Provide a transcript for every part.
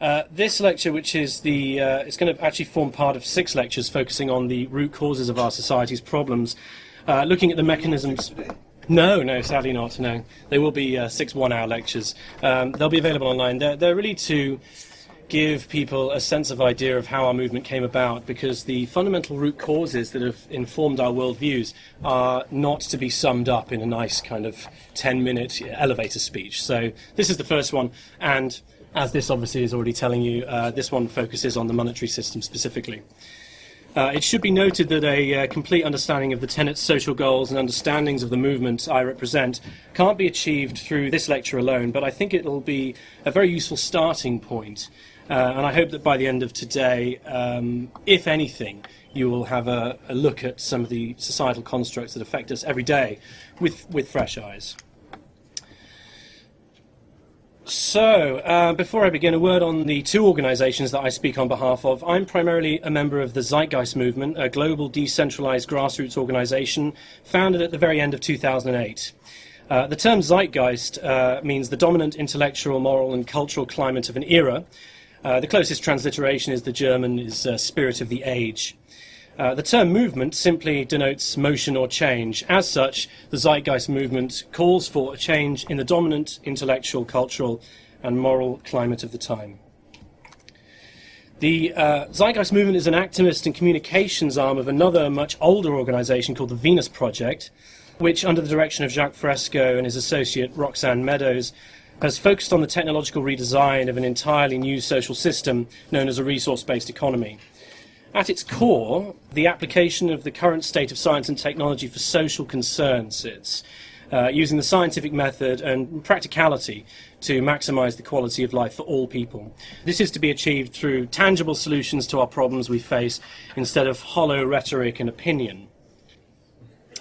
Uh, this lecture, which is the, uh, it's going to actually form part of six lectures focusing on the root causes of our society's problems, uh, looking at the mechanisms. No, no, sadly not. No, they will be uh, six one-hour lectures. Um, they'll be available online. They're, they're really to give people a sense of idea of how our movement came about because the fundamental root causes that have informed our worldviews are not to be summed up in a nice kind of 10 minute elevator speech. So this is the first one, and as this obviously is already telling you, uh, this one focuses on the monetary system specifically. Uh, it should be noted that a uh, complete understanding of the tenets, social goals, and understandings of the movement I represent can't be achieved through this lecture alone, but I think it will be a very useful starting point. Uh, and I hope that by the end of today, um, if anything, you will have a, a look at some of the societal constructs that affect us every day with, with fresh eyes. So, uh, before I begin, a word on the two organizations that I speak on behalf of. I'm primarily a member of the Zeitgeist Movement, a global decentralized grassroots organization founded at the very end of 2008. Uh, the term Zeitgeist uh, means the dominant intellectual, moral, and cultural climate of an era. Uh, the closest transliteration is the German is uh, spirit of the age. Uh, the term movement simply denotes motion or change. As such, the Zeitgeist movement calls for a change in the dominant intellectual, cultural, and moral climate of the time. The uh, Zeitgeist movement is an activist and communications arm of another much older organization called the Venus Project, which, under the direction of Jacques Fresco and his associate Roxanne Meadows, has focused on the technological redesign of an entirely new social system known as a resource based economy. At its core, the application of the current state of science and technology for social concerns sits, uh, using the scientific method and practicality to maximize the quality of life for all people. This is to be achieved through tangible solutions to our problems we face instead of hollow rhetoric and opinion.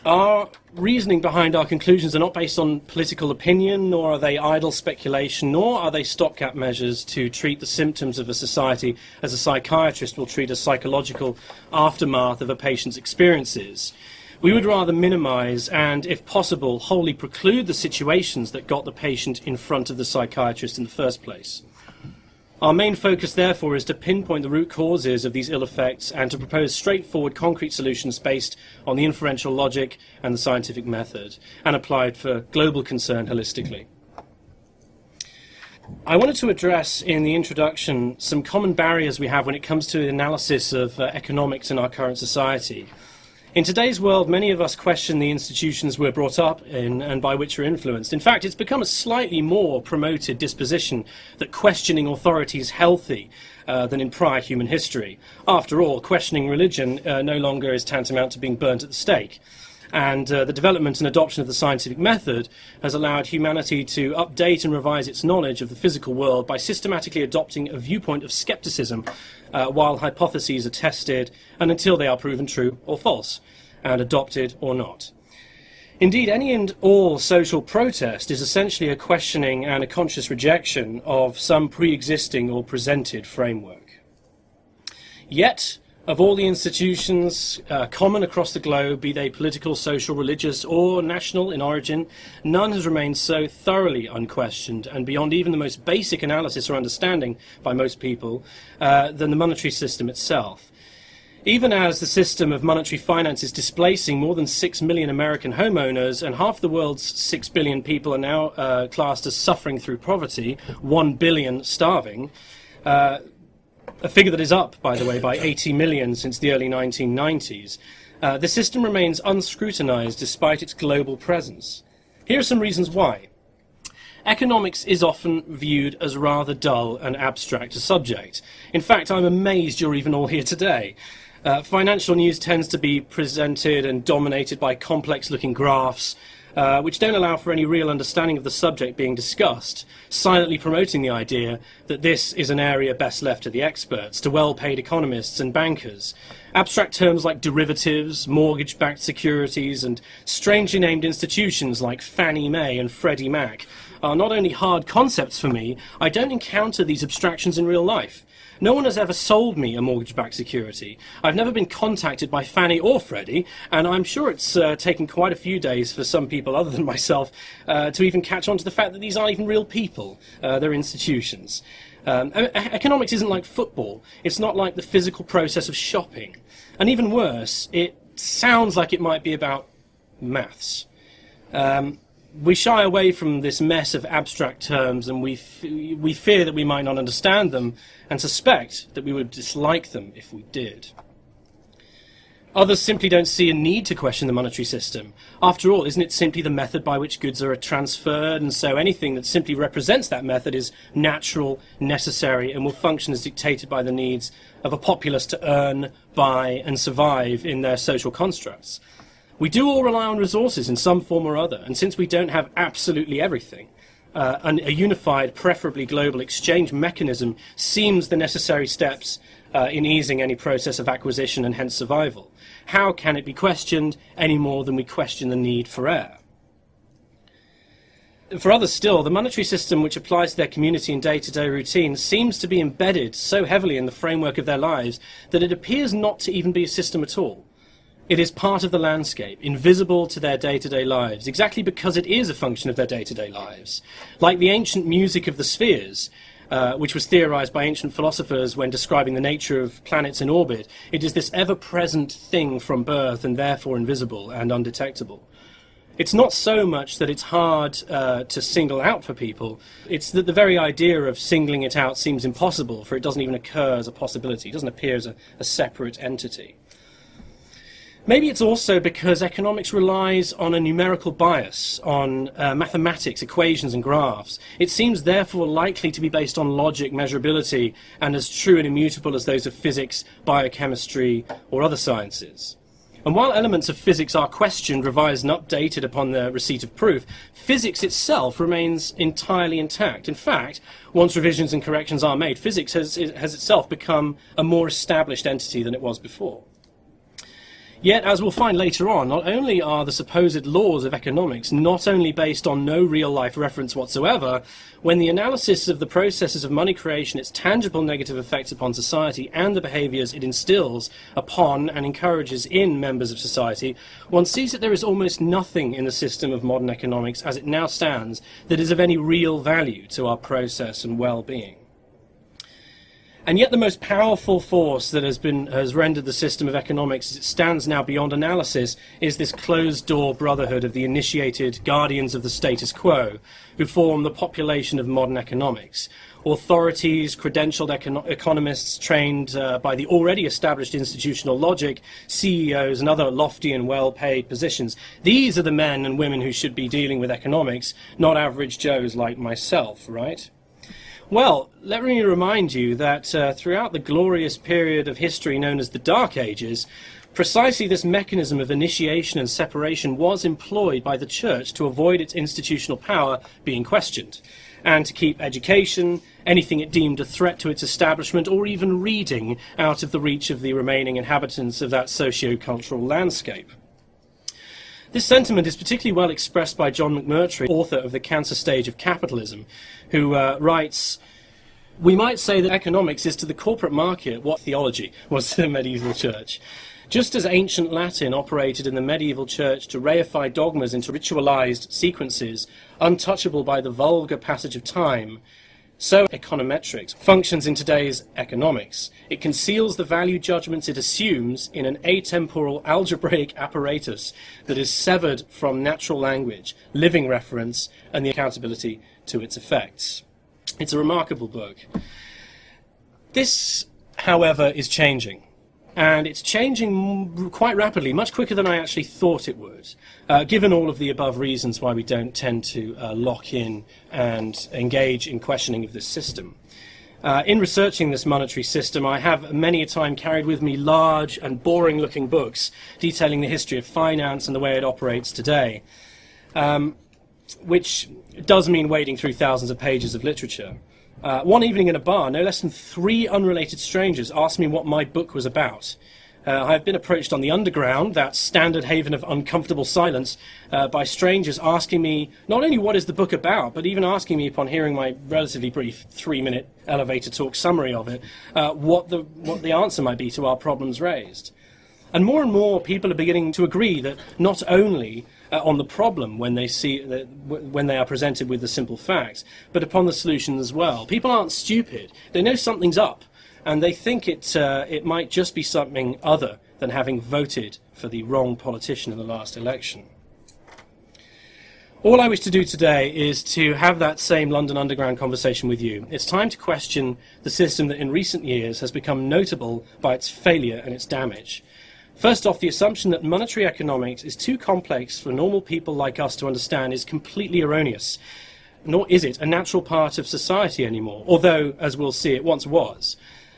Our reasoning behind our conclusions are not based on political opinion, nor are they idle speculation, nor are they stopgap measures to treat the symptoms of a society as a psychiatrist will treat a psychological aftermath of a patient's experiences. We would rather minimize and, if possible, wholly preclude the situations that got the patient in front of the psychiatrist in the first place. Our main focus, therefore, is to pinpoint the root causes of these ill effects and to propose straightforward, concrete solutions based on the inferential logic and the scientific method, and applied for global concern holistically. I wanted to address in the introduction some common barriers we have when it comes to the analysis of uh, economics in our current society. In today's world, many of us question the institutions we're brought up in and by which we're influenced. In fact, it's become a slightly more promoted disposition that questioning authority is healthy uh, than in prior human history. After all, questioning religion uh, no longer is tantamount to being burnt at the stake. And uh, the development and adoption of the scientific method has allowed humanity to update and revise its knowledge of the physical world by systematically adopting a viewpoint of skepticism uh, while hypotheses are tested and until they are proven true or false, and adopted or not. Indeed, any and all social protest is essentially a questioning and a conscious rejection of some pre existing or presented framework. Yet, of all the institutions uh, common across the globe, be they political, social, religious, or national in origin, none has remained so thoroughly unquestioned and beyond even the most basic analysis or understanding by most people uh, than the monetary system itself. Even as the system of monetary finance is displacing more than 6 million American homeowners and half the world's 6 billion people are now uh, classed as suffering through poverty, 1 billion starving, uh, a figure that is up, by the way, by 80 million since the early 1990s. Uh, the system remains unscrutinized despite its global presence. Here are some reasons why. Economics is often viewed as rather dull and abstract a subject. In fact, I'm amazed you're even all here today. Uh, financial news tends to be presented and dominated by complex looking graphs, uh, which don't allow for any real understanding of the subject being discussed, silently promoting the idea that this is an area best left to the experts, to well paid economists and bankers. Abstract terms like derivatives, mortgage backed securities, and strangely named institutions like Fannie Mae and Freddie Mac are not only hard concepts for me, I don't encounter these abstractions in real life. No one has ever sold me a mortgage-backed security. I've never been contacted by Fannie or Freddie, and I'm sure it's uh, taken quite a few days for some people other than myself uh, to even catch on to the fact that these aren't even real people. Uh, they're institutions. Um, economics isn't like football. It's not like the physical process of shopping. And even worse, it sounds like it might be about maths. Um, we shy away from this mess of abstract terms and we, we fear that we might not understand them and suspect that we would dislike them if we did. Others simply don't see a need to question the monetary system. After all, isn't it simply the method by which goods are transferred, and so anything that simply represents that method is natural, necessary, and will function as dictated by the needs of a populace to earn, buy, and survive in their social constructs? We do all rely on resources in some form or other, and since we don't have absolutely everything, uh, an, a unified, preferably global exchange mechanism seems the necessary steps uh, in easing any process of acquisition and hence survival. How can it be questioned any more than we question the need for air? For others still, the monetary system which applies to their community and day-to-day routine seems to be embedded so heavily in the framework of their lives that it appears not to even be a system at all. It is part of the landscape, invisible to their day-to-day lives, exactly because it is a function of their day-to-day lives. Like the ancient music of the spheres, uh, which was theorized by ancient philosophers when describing the nature of planets in orbit, it is this ever-present thing from birth and therefore invisible and undetectable. It's not so much that it's hard uh, to single out for people, it's that the very idea of singling it out seems impossible, for it doesn't even occur as a possibility, it doesn't appear as a, a separate entity. Maybe it's also because economics relies on a numerical bias, on uh, mathematics, equations, and graphs. It seems therefore likely to be based on logic, measurability, and as true and immutable as those of physics, biochemistry, or other sciences. And while elements of physics are questioned, revised, and updated upon the receipt of proof, physics itself remains entirely intact. In fact, once revisions and corrections are made, physics has, has itself become a more established entity than it was before. Yet, as we'll find later on, not only are the supposed laws of economics not only based on no real life reference whatsoever, when the analysis of the processes of money creation, its tangible negative effects upon society, and the behaviours it instills upon and encourages in members of society, one sees that there is almost nothing in the system of modern economics as it now stands that is of any real value to our process and well being. And yet the most powerful force that has been has rendered the system of economics as it stands now beyond analysis is this closed door brotherhood of the initiated guardians of the status quo who form the population of modern economics. Authorities, credentialed econo- economists trained uh, by the already established institutional logic, CEOs, and other lofty and well paid positions. These are the men and women who should be dealing with economics, not average Joes like myself, right? Well, let me remind you that uh, throughout the glorious period of history known as the Dark Ages, precisely this mechanism of initiation and separation was employed by the Church to avoid its institutional power being questioned, and to keep education, anything it deemed a threat to its establishment, or even reading out of the reach of the remaining inhabitants of that socio-cultural landscape. This sentiment is particularly well expressed by John McMurtry, author of The Cancer Stage of Capitalism, who uh, writes, we might say that economics is to the corporate market what theology was to the medieval church. Just as ancient Latin operated in the medieval church to reify dogmas into ritualized sequences, untouchable by the vulgar passage of time, so econometrics functions in today's economics. It conceals the value judgments it assumes in an atemporal algebraic apparatus that is severed from natural language, living reference, and the accountability to its effects. It's a remarkable book. This, however, is changing and it's changing quite rapidly, much quicker than I actually thought it would, uh, given all of the above reasons why we don't tend to uh, lock in and engage in questioning of this system. Uh, in researching this monetary system, I have many a time carried with me large and boring looking books detailing the history of finance and the way it operates today, um, which does mean wading through thousands of pages of literature. Uh, one evening in a bar, no less than three unrelated strangers asked me what my book was about. Uh, I have been approached on the underground, that standard haven of uncomfortable silence, uh, by strangers asking me not only what is the book about, but even asking me upon hearing my relatively brief three-minute elevator talk summary of it, uh, what the what the answer might be to our problems raised. And more and more people are beginning to agree that not only uh, on the problem when they see the, when they are presented with the simple facts, but upon the solution as well. People aren't stupid; they know something's up, and they think it uh, it might just be something other than having voted for the wrong politician in the last election. All I wish to do today is to have that same London Underground conversation with you. It's time to question the system that in recent years has become notable by its failure and its damage. First off, the assumption that monetary economics is too complex for normal people like us to understand is completely erroneous. Nor is it a natural part of society anymore, although, as we'll see, it once was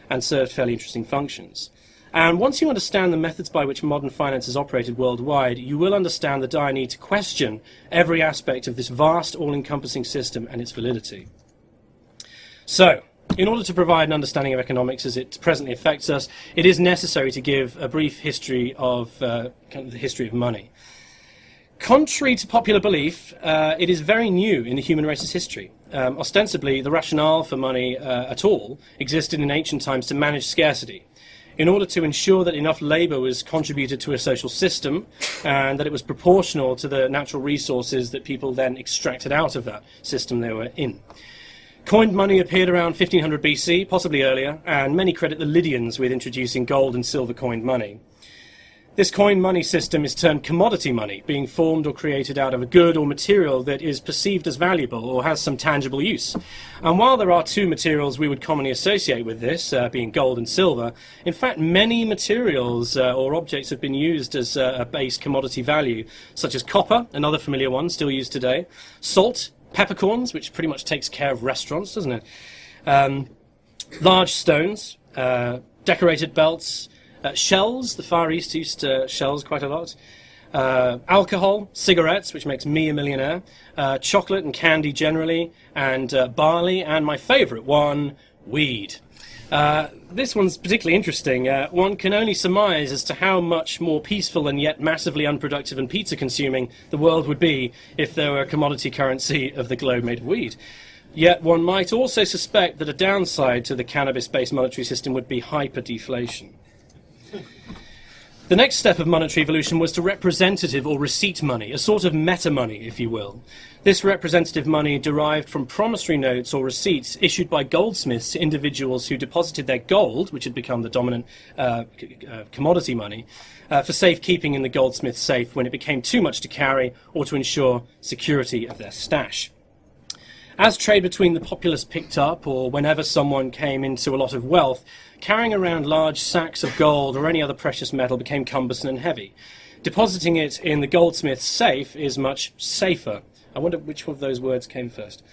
and served fairly interesting functions. And once you understand the methods by which modern finance has operated worldwide, you will understand the dire need to question every aspect of this vast, all-encompassing system and its validity. So, in order to provide an understanding of economics as it presently affects us, it is necessary to give a brief history of, uh, kind of the history of money. Contrary to popular belief, uh, it is very new in the human race's history. Um, ostensibly, the rationale for money uh, at all existed in ancient times to manage scarcity in order to ensure that enough labour was contributed to a social system and that it was proportional to the natural resources that people then extracted out of that system they were in. Coined money appeared around 1500 BC, possibly earlier, and many credit the Lydians with introducing gold and silver coined money. This coin money system is termed commodity money, being formed or created out of a good or material that is perceived as valuable or has some tangible use. And while there are two materials we would commonly associate with this, uh, being gold and silver, in fact many materials uh, or objects have been used as uh, a base commodity value, such as copper, another familiar one still used today, salt, peppercorns, which pretty much takes care of restaurants, doesn't it? Um, large stones, uh, decorated belts, uh, shells, the Far East used to shells quite a lot. Uh, alcohol, cigarettes, which makes me a millionaire, uh, chocolate and candy generally, and uh, barley, and my favourite one, weed. Uh, this one's particularly interesting. Uh, one can only surmise as to how much more peaceful and yet massively unproductive and pizza consuming the world would be if there were a commodity currency of the globe made of weed. Yet one might also suspect that a downside to the cannabis based monetary system would be hyperdeflation. The next step of monetary evolution was to representative or receipt money, a sort of meta money, if you will. This representative money derived from promissory notes or receipts issued by goldsmiths to individuals who deposited their gold, which had become the dominant uh, uh, commodity money, uh, for safekeeping in the goldsmith's safe when it became too much to carry or to ensure security of their stash. As trade between the populace picked up, or whenever someone came into a lot of wealth, carrying around large sacks of gold or any other precious metal became cumbersome and heavy. Depositing it in the goldsmith's safe is much safer. I wonder which of those words came first.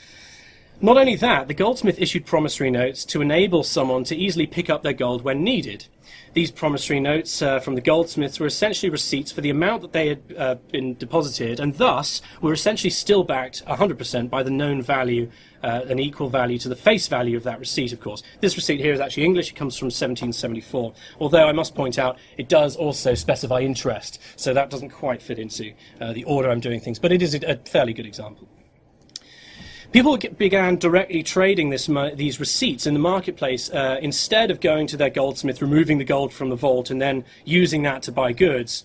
Not only that, the goldsmith issued promissory notes to enable someone to easily pick up their gold when needed. These promissory notes uh, from the goldsmiths were essentially receipts for the amount that they had uh, been deposited, and thus were essentially still backed 100% by the known value, uh, an equal value to the face value of that receipt, of course. This receipt here is actually English, it comes from 1774, although I must point out it does also specify interest, so that doesn't quite fit into uh, the order I'm doing things, but it is a fairly good example. People began directly trading this, these receipts in the marketplace uh, instead of going to their goldsmith, removing the gold from the vault, and then using that to buy goods.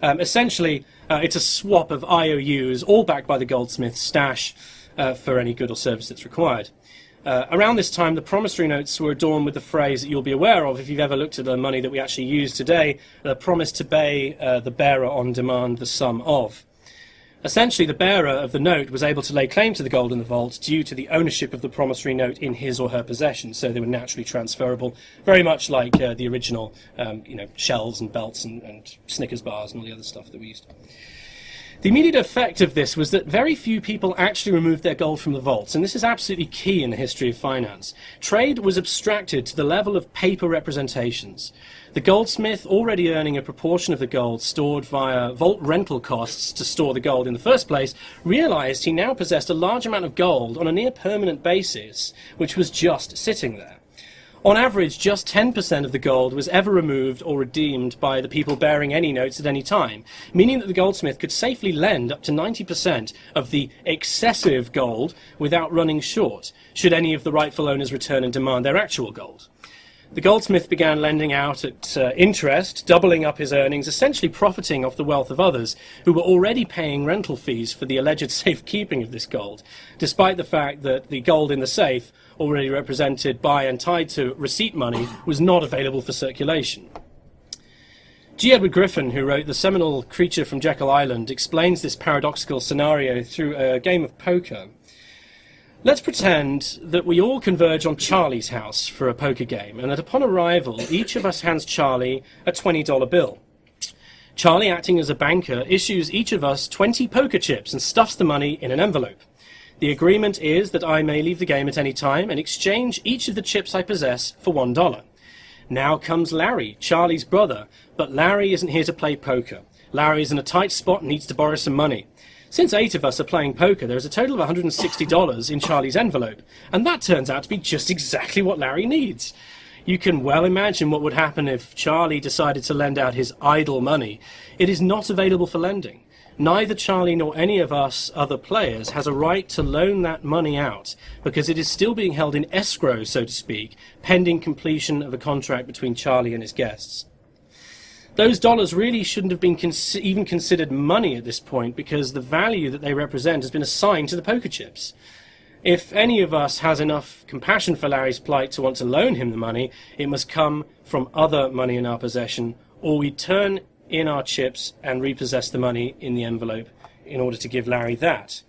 Um, essentially, uh, it's a swap of IOUs, all backed by the goldsmith's stash uh, for any good or service that's required. Uh, around this time, the promissory notes were adorned with the phrase that you'll be aware of if you've ever looked at the money that we actually use today, the promise to pay uh, the bearer on demand the sum of. Essentially, the bearer of the note was able to lay claim to the gold in the vault due to the ownership of the promissory note in his or her possession, so they were naturally transferable, very much like uh, the original, um, you know, shells and belts and, and Snickers bars and all the other stuff that we used. The immediate effect of this was that very few people actually removed their gold from the vaults, and this is absolutely key in the history of finance. Trade was abstracted to the level of paper representations. The goldsmith, already earning a proportion of the gold stored via vault rental costs to store the gold in the first place, realized he now possessed a large amount of gold on a near permanent basis, which was just sitting there. On average, just 10% of the gold was ever removed or redeemed by the people bearing any notes at any time, meaning that the goldsmith could safely lend up to 90% of the excessive gold without running short, should any of the rightful owners return and demand their actual gold. The goldsmith began lending out at uh, interest, doubling up his earnings, essentially profiting off the wealth of others who were already paying rental fees for the alleged safekeeping of this gold, despite the fact that the gold in the safe, already represented by and tied to receipt money, was not available for circulation. G. Edward Griffin, who wrote The Seminal Creature from Jekyll Island, explains this paradoxical scenario through a game of poker. Let's pretend that we all converge on Charlie's house for a poker game, and that upon arrival, each of us hands Charlie a $20 bill. Charlie, acting as a banker, issues each of us 20 poker chips and stuffs the money in an envelope. The agreement is that I may leave the game at any time and exchange each of the chips I possess for $1. Now comes Larry, Charlie's brother, but Larry isn't here to play poker. Larry's in a tight spot and needs to borrow some money. Since eight of us are playing poker, there is a total of $160 in Charlie's envelope, and that turns out to be just exactly what Larry needs. You can well imagine what would happen if Charlie decided to lend out his idle money. It is not available for lending. Neither Charlie nor any of us other players has a right to loan that money out because it is still being held in escrow, so to speak, pending completion of a contract between Charlie and his guests those dollars really shouldn't have been cons even considered money at this point because the value that they represent has been assigned to the poker chips. If any of us has enough compassion for Larry's plight to want to loan him the money, it must come from other money in our possession, or we turn in our chips and repossess the money in the envelope in order to give Larry that.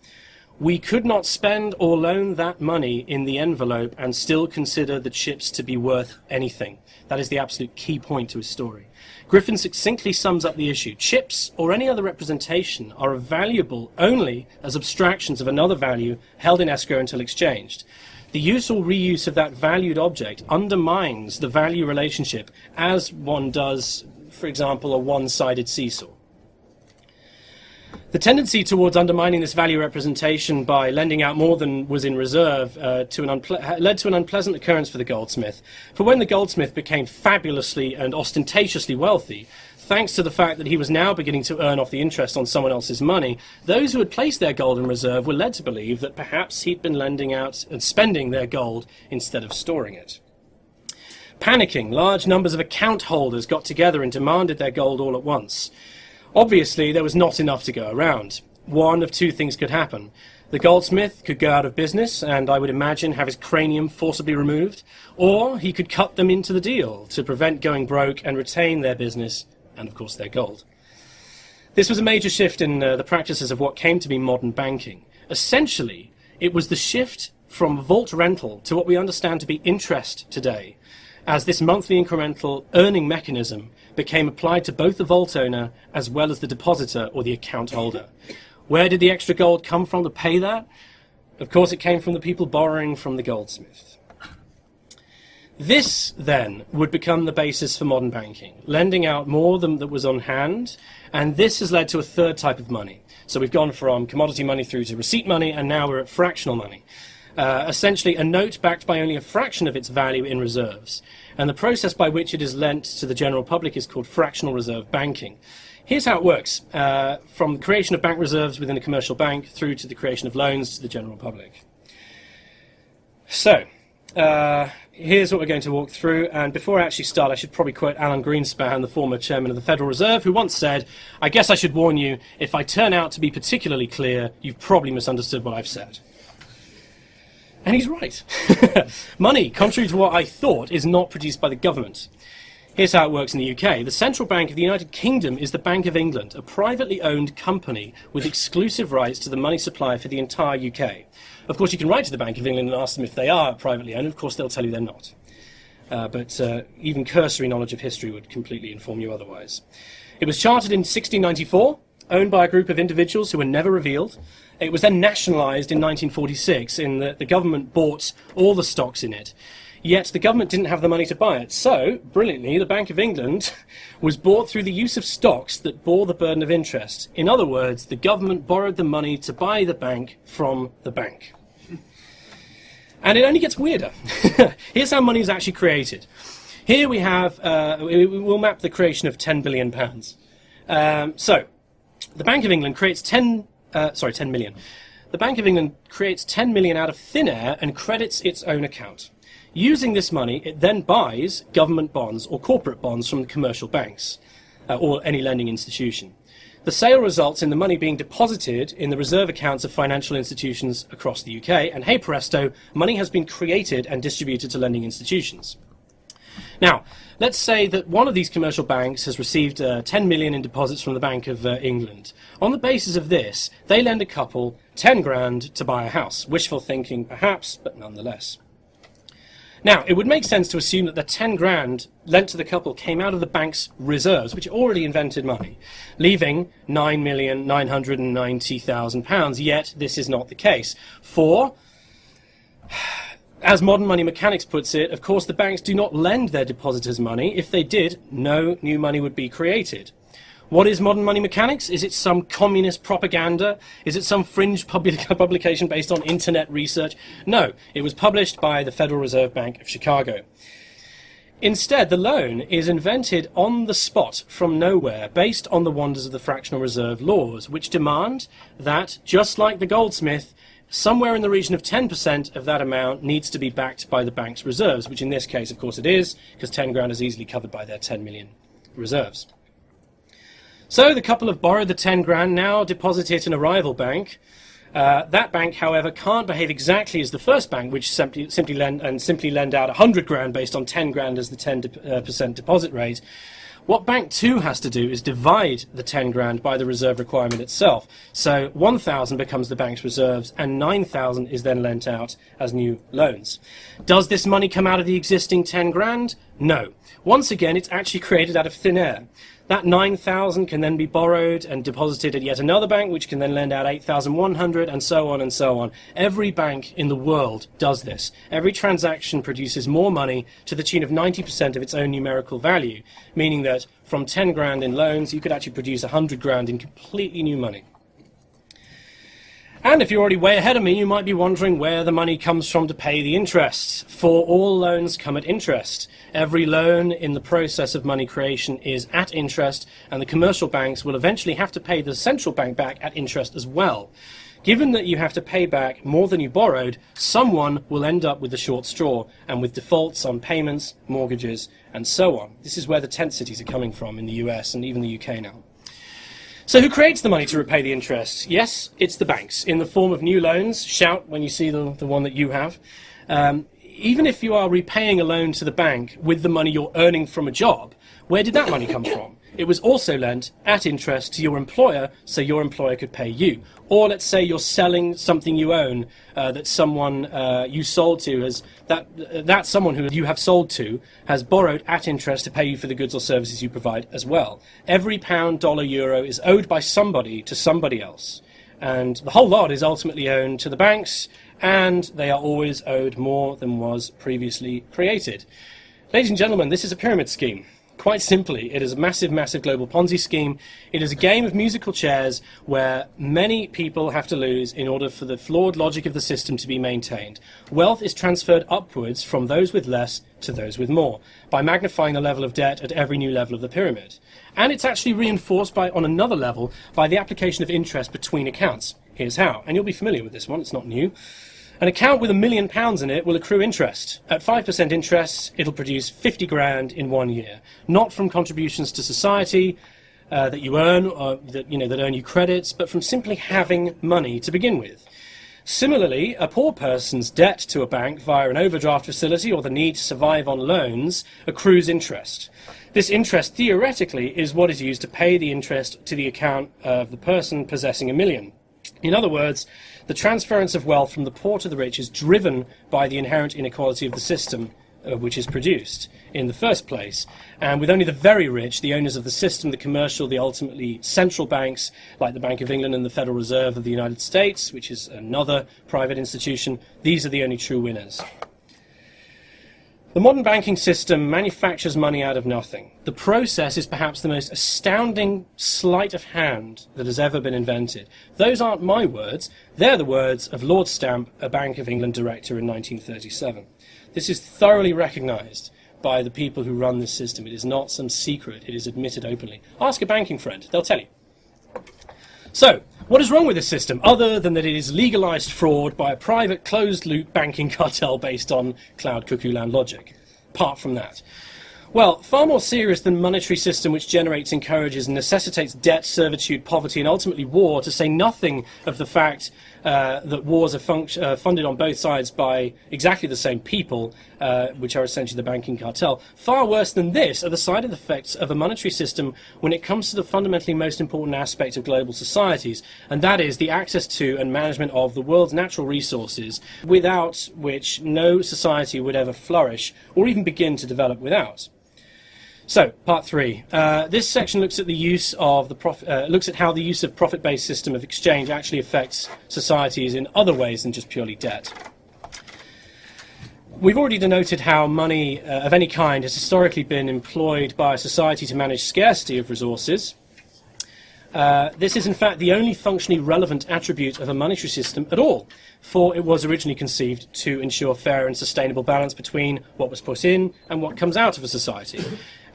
We could not spend or loan that money in the envelope and still consider the chips to be worth anything. That is the absolute key point to his story. Griffin succinctly sums up the issue. Chips, or any other representation, are valuable only as abstractions of another value held in escrow until exchanged. The use or reuse of that valued object undermines the value relationship as one does, for example, a one-sided seesaw. The tendency towards undermining this value representation by lending out more than was in reserve uh, to led to an unpleasant occurrence for the goldsmith. For when the goldsmith became fabulously and ostentatiously wealthy, thanks to the fact that he was now beginning to earn off the interest on someone else's money, those who had placed their gold in reserve were led to believe that perhaps he'd been lending out and spending their gold instead of storing it. Panicking, large numbers of account holders got together and demanded their gold all at once. Obviously, there was not enough to go around. One of two things could happen. The goldsmith could go out of business and I would imagine have his cranium forcibly removed, or he could cut them into the deal to prevent going broke and retain their business and, of course, their gold. This was a major shift in uh, the practices of what came to be modern banking. Essentially, it was the shift from vault rental to what we understand to be interest today, as this monthly incremental earning mechanism became applied to both the vault owner as well as the depositor or the account holder. Where did the extra gold come from to pay that? Of course, it came from the people borrowing from the goldsmith. This, then, would become the basis for modern banking, lending out more than that was on hand, and this has led to a third type of money. So we've gone from commodity money through to receipt money, and now we're at fractional money. Uh, essentially, a note backed by only a fraction of its value in reserves and the process by which it is lent to the general public is called fractional reserve banking. Here's how it works, uh, from the creation of bank reserves within a commercial bank through to the creation of loans to the general public. So, uh, here's what we're going to walk through, and before I actually start, I should probably quote Alan Greenspan, the former chairman of the Federal Reserve, who once said, I guess I should warn you, if I turn out to be particularly clear, you've probably misunderstood what I've said. And he's right. Money, contrary to what I thought, is not produced by the government. Here's how it works in the UK. The Central Bank of the United Kingdom is the Bank of England, a privately owned company with exclusive rights to the money supply for the entire UK. Of course, you can write to the Bank of England and ask them if they are privately owned. Of course, they'll tell you they're not. Uh, but uh, even cursory knowledge of history would completely inform you otherwise. It was chartered in 1694, owned by a group of individuals who were never revealed, it was then nationalised in 1946 in that the government bought all the stocks in it. Yet the government didn't have the money to buy it. So, brilliantly, the Bank of England was bought through the use of stocks that bore the burden of interest. In other words, the government borrowed the money to buy the bank from the bank. And it only gets weirder. Here's how money is actually created. Here we have, uh, we'll map the creation of 10 billion pounds. Um, so, the Bank of England creates 10 uh, sorry, 10 million. The Bank of England creates 10 million out of thin air and credits its own account. Using this money, it then buys government bonds or corporate bonds from the commercial banks uh, or any lending institution. The sale results in the money being deposited in the reserve accounts of financial institutions across the UK, and hey presto, money has been created and distributed to lending institutions. Now, let's say that one of these commercial banks has received uh, 10 million in deposits from the Bank of uh, England. On the basis of this, they lend a couple 10 grand to buy a house. Wishful thinking, perhaps, but nonetheless. Now, it would make sense to assume that the 10 grand lent to the couple came out of the bank's reserves, which already invented money, leaving 9,990,000 pounds. Yet, this is not the case. For, as modern money mechanics puts it, of course the banks do not lend their depositors money. If they did, no new money would be created. What is modern money mechanics? Is it some communist propaganda? Is it some fringe publication based on internet research? No, it was published by the Federal Reserve Bank of Chicago. Instead, the loan is invented on the spot from nowhere based on the wonders of the fractional reserve laws, which demand that, just like the goldsmith, somewhere in the region of 10% of that amount needs to be backed by the bank's reserves, which in this case, of course, it is, because 10 grand is easily covered by their 10 million reserves. So the couple have borrowed the 10 grand, now deposit it in a rival bank. Uh, that bank, however, can't behave exactly as the first bank, which simply, simply lend and simply lend out 100 grand based on 10 grand as the 10% uh, deposit rate. What Bank 2 has to do is divide the 10 grand by the reserve requirement itself. So 1,000 becomes the bank's reserves and 9,000 is then lent out as new loans. Does this money come out of the existing 10 grand? No. Once again, it's actually created out of thin air. That 9,000 can then be borrowed and deposited at yet another bank, which can then lend out 8,100, and so on and so on. Every bank in the world does this. Every transaction produces more money to the tune of 90% of its own numerical value, meaning that from 10 grand in loans, you could actually produce 100 grand in completely new money. And if you're already way ahead of me, you might be wondering where the money comes from to pay the interest. For all loans come at interest. Every loan in the process of money creation is at interest, and the commercial banks will eventually have to pay the central bank back at interest as well. Given that you have to pay back more than you borrowed, someone will end up with the short straw and with defaults on payments, mortgages, and so on. This is where the tent cities are coming from in the US and even the UK now. So who creates the money to repay the interest? Yes, it's the banks in the form of new loans. Shout when you see the, the one that you have. Um, even if you are repaying a loan to the bank with the money you're earning from a job, where did that money come from? It was also lent at interest to your employer so your employer could pay you. Or let's say you're selling something you own uh, that someone uh, you sold to has that that someone who you have sold to has borrowed at interest to pay you for the goods or services you provide as well. Every pound, dollar, euro is owed by somebody to somebody else. And the whole lot is ultimately owned to the banks, and they are always owed more than was previously created. Ladies and gentlemen, this is a pyramid scheme. Quite simply, it is a massive, massive global Ponzi scheme. It is a game of musical chairs where many people have to lose in order for the flawed logic of the system to be maintained. Wealth is transferred upwards from those with less to those with more by magnifying the level of debt at every new level of the pyramid. And it's actually reinforced by, on another level by the application of interest between accounts. Here's how. And you'll be familiar with this one, it's not new. An account with a million pounds in it will accrue interest. At 5% interest, it'll produce 50 grand in one year. Not from contributions to society uh, that you earn, or that, you know, that earn you credits, but from simply having money to begin with. Similarly, a poor person's debt to a bank via an overdraft facility or the need to survive on loans accrues interest. This interest theoretically is what is used to pay the interest to the account of the person possessing a million. In other words, the transference of wealth from the poor to the rich is driven by the inherent inequality of the system uh, which is produced in the first place. And with only the very rich, the owners of the system, the commercial, the ultimately central banks, like the Bank of England and the Federal Reserve of the United States, which is another private institution, these are the only true winners. The modern banking system manufactures money out of nothing. The process is perhaps the most astounding sleight of hand that has ever been invented. Those aren't my words, they're the words of Lord Stamp, a Bank of England director in 1937. This is thoroughly recognised by the people who run this system. It is not some secret, it is admitted openly. Ask a banking friend, they'll tell you. So, What is wrong with this system, other than that it is legalized fraud by a private closed-loop banking cartel based on cloud cuckoo land logic? Apart from that. Well, far more serious than monetary system which generates, encourages, and necessitates debt, servitude, poverty, and ultimately war, to say nothing of the fact uh, that wars are uh, funded on both sides by exactly the same people, uh, which are essentially the banking cartel. Far worse than this are the side effects of a monetary system when it comes to the fundamentally most important aspect of global societies, and that is the access to and management of the world's natural resources, without which no society would ever flourish or even begin to develop without. So, part three. Uh, this section looks at the use of the prof- uh, looks at how the use of profit-based system of exchange actually affects societies in other ways than just purely debt. We've already denoted how money uh, of any kind has historically been employed by a society to manage scarcity of resources. Uh, this is in fact the only functionally relevant attribute of a monetary system at all, for it was originally conceived to ensure fair and sustainable balance between what was put in and what comes out of a society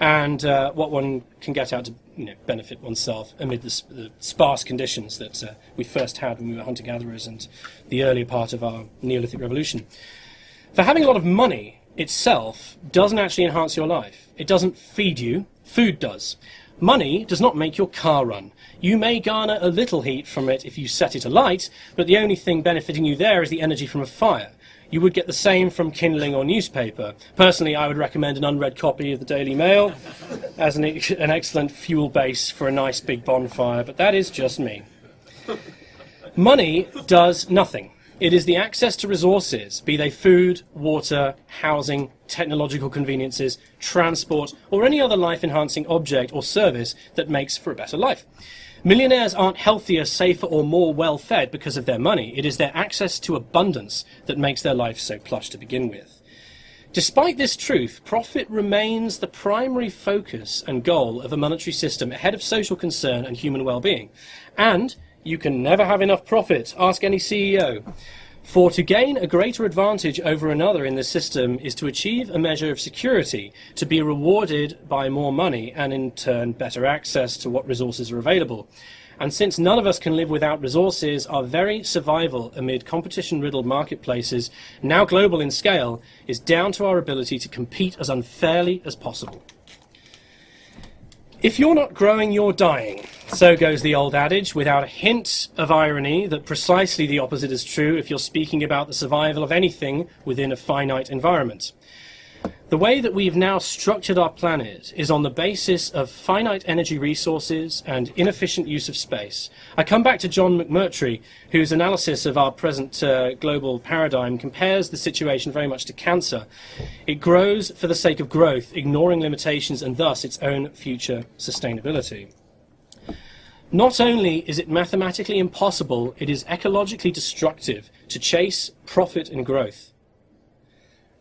and uh, what one can get out to you know, benefit oneself amid the, the sparse conditions that uh, we first had when we were hunter gatherers and the earlier part of our Neolithic revolution. For having a lot of money itself doesn't actually enhance your life. It doesn't feed you, food does. Money does not make your car run. You may garner a little heat from it if you set it alight, but the only thing benefiting you there is the energy from a fire. You would get the same from kindling or newspaper. Personally, I would recommend an unread copy of the Daily Mail as an, an excellent fuel base for a nice big bonfire, but that is just me. Money does nothing. It is the access to resources, be they food, water, housing, technological conveniences, transport, or any other life enhancing object or service that makes for a better life. Millionaires aren't healthier, safer, or more well fed because of their money. It is their access to abundance that makes their life so plush to begin with. Despite this truth, profit remains the primary focus and goal of a monetary system ahead of social concern and human well being. And you can never have enough profit. Ask any CEO. For to gain a greater advantage over another in the system is to achieve a measure of security, to be rewarded by more money, and in turn better access to what resources are available. And since none of us can live without resources, our very survival amid competition riddled marketplaces, now global in scale, is down to our ability to compete as unfairly as possible. If you're not growing, you're dying. So goes the old adage, without a hint of irony that precisely the opposite is true if you're speaking about the survival of anything within a finite environment. The way that we've now structured our planet is on the basis of finite energy resources and inefficient use of space. I come back to John McMurtry, whose analysis of our present uh, global paradigm compares the situation very much to cancer. It grows for the sake of growth, ignoring limitations and thus its own future sustainability. Not only is it mathematically impossible, it is ecologically destructive to chase profit and growth.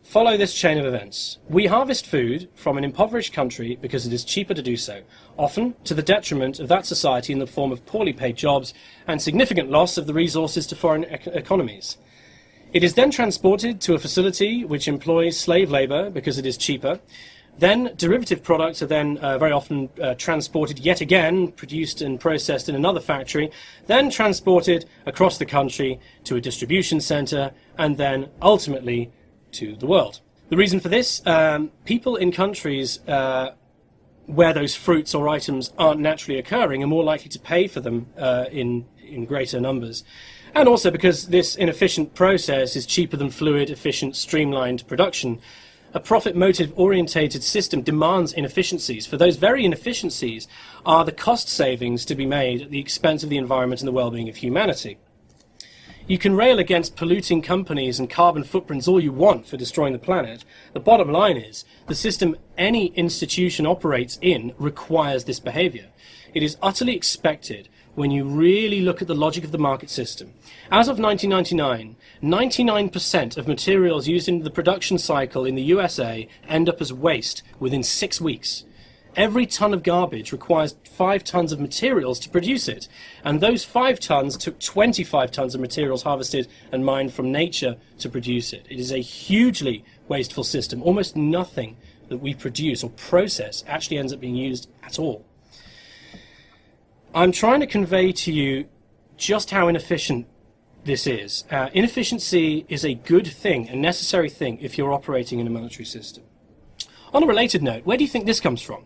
Follow this chain of events. We harvest food from an impoverished country because it is cheaper to do so, often to the detriment of that society in the form of poorly paid jobs and significant loss of the resources to foreign ec economies. It is then transported to a facility which employs slave labor because it is cheaper. Then derivative products are then uh, very often uh, transported yet again, produced and processed in another factory, then transported across the country to a distribution center, and then ultimately to the world. The reason for this, um, people in countries uh, where those fruits or items aren't naturally occurring are more likely to pay for them uh, in, in greater numbers. And also because this inefficient process is cheaper than fluid, efficient, streamlined production. A profit motive orientated system demands inefficiencies. For those very inefficiencies are the cost savings to be made at the expense of the environment and the well being of humanity. You can rail against polluting companies and carbon footprints all you want for destroying the planet. The bottom line is the system any institution operates in requires this behavior. It is utterly expected when you really look at the logic of the market system. As of 1999, 99% of materials used in the production cycle in the USA end up as waste within six weeks. Every ton of garbage requires five tons of materials to produce it. And those five tons took 25 tons of materials harvested and mined from nature to produce it. It is a hugely wasteful system. Almost nothing that we produce or process actually ends up being used at all. I'm trying to convey to you just how inefficient this is. Uh, inefficiency is a good thing, a necessary thing, if you're operating in a monetary system. On a related note, where do you think this comes from?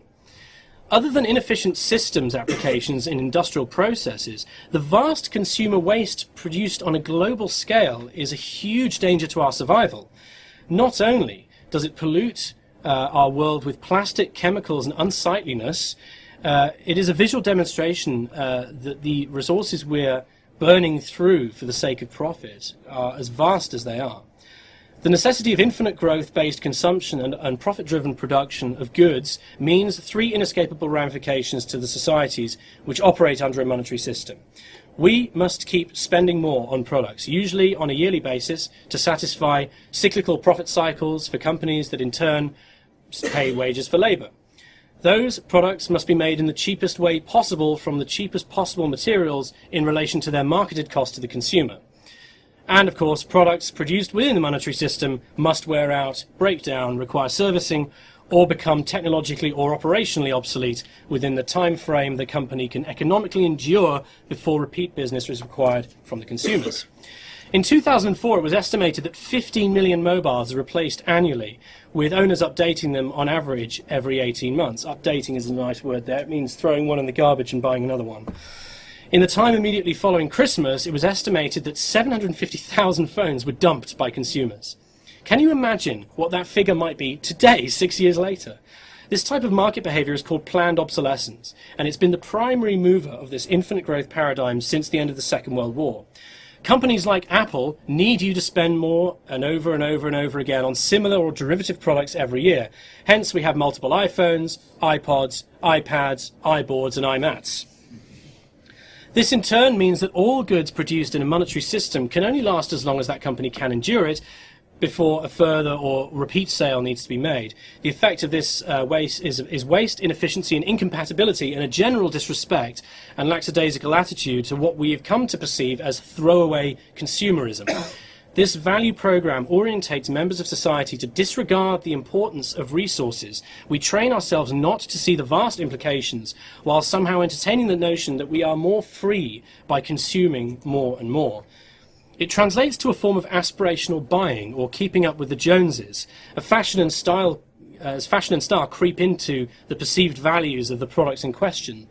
Other than inefficient systems applications in industrial processes, the vast consumer waste produced on a global scale is a huge danger to our survival. Not only does it pollute uh, our world with plastic, chemicals, and unsightliness, uh, it is a visual demonstration uh, that the resources we're burning through for the sake of profit are as vast as they are. The necessity of infinite growth-based consumption and, and profit-driven production of goods means three inescapable ramifications to the societies which operate under a monetary system. We must keep spending more on products, usually on a yearly basis, to satisfy cyclical profit cycles for companies that in turn pay wages for labour. Those products must be made in the cheapest way possible from the cheapest possible materials in relation to their marketed cost to the consumer. And of course, products produced within the monetary system must wear out, break down, require servicing, or become technologically or operationally obsolete within the time frame the company can economically endure before repeat business is required from the consumers. In 2004, it was estimated that 15 million mobiles are replaced annually, with owners updating them on average every 18 months. Updating is a nice word there. It means throwing one in the garbage and buying another one. In the time immediately following Christmas, it was estimated that 750,000 phones were dumped by consumers. Can you imagine what that figure might be today, six years later? This type of market behavior is called planned obsolescence, and it's been the primary mover of this infinite growth paradigm since the end of the Second World War. Companies like Apple need you to spend more and over and over and over again on similar or derivative products every year. Hence, we have multiple iPhones, iPods, iPads, iBoards, and iMats. This in turn means that all goods produced in a monetary system can only last as long as that company can endure it before a further or repeat sale needs to be made. The effect of this uh, waste is, is waste, inefficiency and incompatibility and a general disrespect and lackadaisical attitude to what we have come to perceive as throwaway consumerism. This value program orientates members of society to disregard the importance of resources. We train ourselves not to see the vast implications while somehow entertaining the notion that we are more free by consuming more and more. It translates to a form of aspirational buying or keeping up with the Joneses. A fashion and style, uh, as fashion and style creep into the perceived values of the products in question.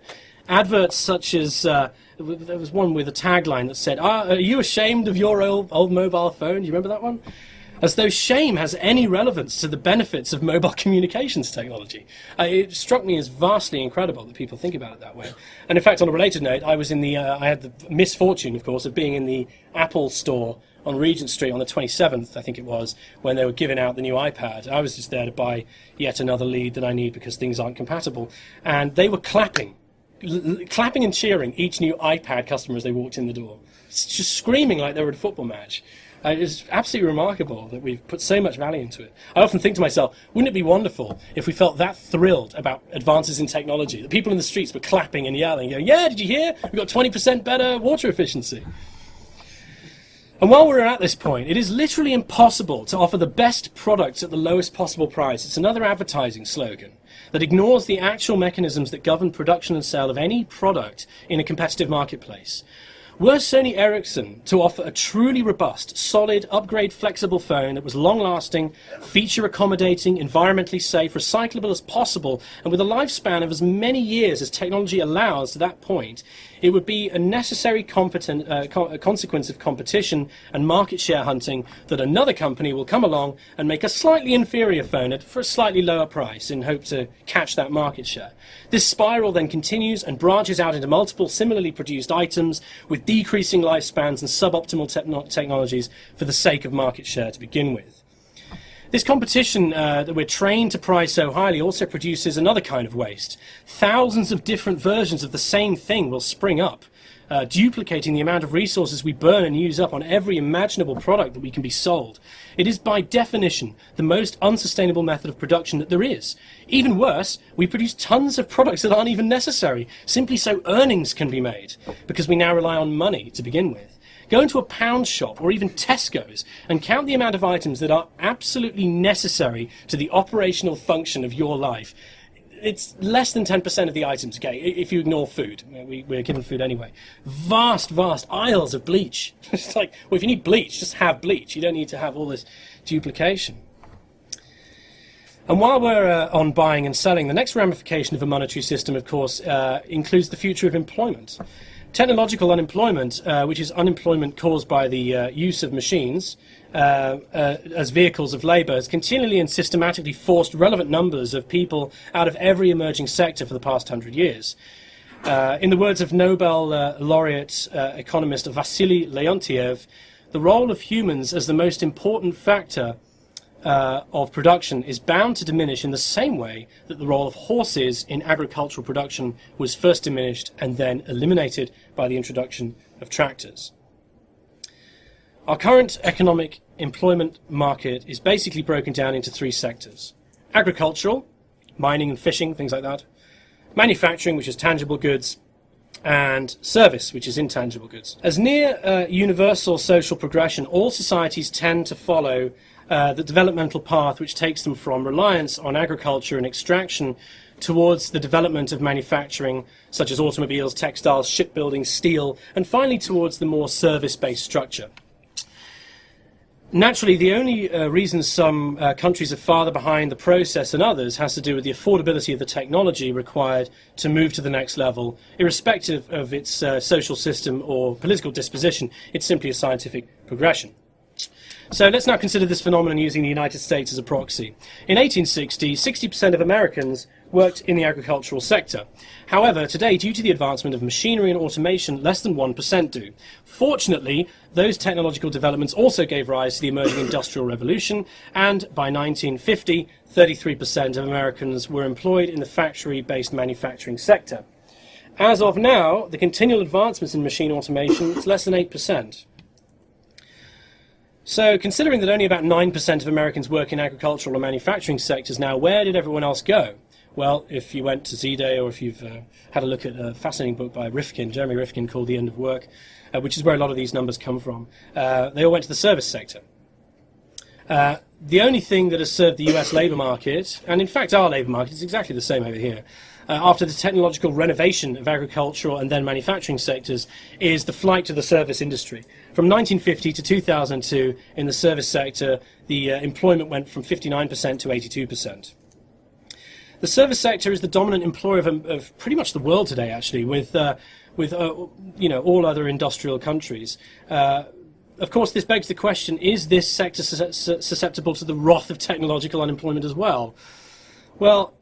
Adverts such as uh, there was one with a tagline that said, ah, "Are you ashamed of your old, old mobile phone?" Do you remember that one? As though shame has any relevance to the benefits of mobile communications technology. Uh, it struck me as vastly incredible that people think about it that way. And in fact, on a related note, I was in the, uh, I had the misfortune, of course, of being in the Apple store on Regent Street on the 27th, I think it was, when they were giving out the new iPad. I was just there to buy yet another lead that I need because things aren't compatible. And they were clapping clapping and cheering each new iPad customer as they walked in the door, just screaming like they were at a football match. Uh, it's absolutely remarkable that we've put so much value into it. I often think to myself, wouldn't it be wonderful if we felt that thrilled about advances in technology, that people in the streets were clapping and yelling, going, yeah, did you hear? We've got 20% better water efficiency. And while we're at this point, it is literally impossible to offer the best products at the lowest possible price. It's another advertising slogan that ignores the actual mechanisms that govern production and sale of any product in a competitive marketplace. Were Sony Ericsson to offer a truly robust, solid, upgrade flexible phone that was long lasting, feature accommodating, environmentally safe, recyclable as possible, and with a lifespan of as many years as technology allows to that point, it would be a necessary uh, co consequence of competition and market share hunting that another company will come along and make a slightly inferior phone at, for a slightly lower price in hope to catch that market share. This spiral then continues and branches out into multiple similarly produced items with decreasing lifespans and suboptimal te technologies for the sake of market share to begin with. This competition uh, that we're trained to prize so highly also produces another kind of waste. Thousands of different versions of the same thing will spring up, uh, duplicating the amount of resources we burn and use up on every imaginable product that we can be sold. It is by definition the most unsustainable method of production that there is. Even worse, we produce tons of products that aren't even necessary, simply so earnings can be made, because we now rely on money to begin with. Go into a pound shop or even Tesco's and count the amount of items that are absolutely necessary to the operational function of your life. it's less than 10% of the items, okay, if you ignore food. We, we're given food anyway. Vast, vast aisles of bleach. it's like, well, if you need bleach, just have bleach. You don't need to have all this duplication. And while we're uh, on buying and selling, the next ramification of a monetary system, of course, uh, includes the future of employment. Technological unemployment, uh, which is unemployment caused by the uh, use of machines uh, uh, as vehicles of labour, has continually and systematically forced relevant numbers of people out of every emerging sector for the past hundred years. Uh, in the words of Nobel uh, laureate economist Vasily Leontiev, the role of humans as the most important factor of production is bound to diminish in the same way that the role of horses in agricultural production was first diminished and then eliminated by the introduction of tractors. Our current economic employment market is basically broken down into three sectors. Agricultural, mining and fishing, things like that. Manufacturing, which is tangible goods, and service, which is intangible goods. As near uh, universal social progression, all societies tend to follow uh, the developmental path which takes them from reliance on agriculture and extraction towards the development of manufacturing, such as automobiles, textiles, shipbuilding, steel, and finally towards the more service-based structure. Naturally, the only uh, reason some uh, countries are farther behind the process than others has to do with the affordability of the technology required to move to the next level, irrespective of its uh, social system or political disposition. It's simply a scientific progression. So let's now consider this phenomenon using the United States as a proxy. In 1860, 60% of Americans worked in the agricultural sector. However, today, due to the advancement of machinery and automation, less than 1% do. Fortunately, those technological developments also gave rise to the emerging Industrial Revolution, and by 1950, 33% of Americans were employed in the factory-based manufacturing sector. As of now, the continual advancements in machine automation is less than 8%. So, considering that only about 9% of Americans work in agricultural or manufacturing sectors now, where did everyone else go? Well, if you went to Z-Day or if you've uh, had a look at a fascinating book by Rifkin, Jeremy Rifkin, called The End of Work, uh, which is where a lot of these numbers come from, uh, they all went to the service sector. Uh, the only thing that has served the US labour market, and in fact our labour market, is exactly the same over here, uh, after the technological renovation of agricultural and then manufacturing sectors is the flight to the service industry. From 1950 to 2002, in the service sector, the uh, employment went from 59% to 82%. The service sector is the dominant employer of, of pretty much the world today, actually, with, uh, with uh, you know, all other industrial countries. Uh, of course, this begs the question, is this sector susceptible to the wrath of technological unemployment as well? Well,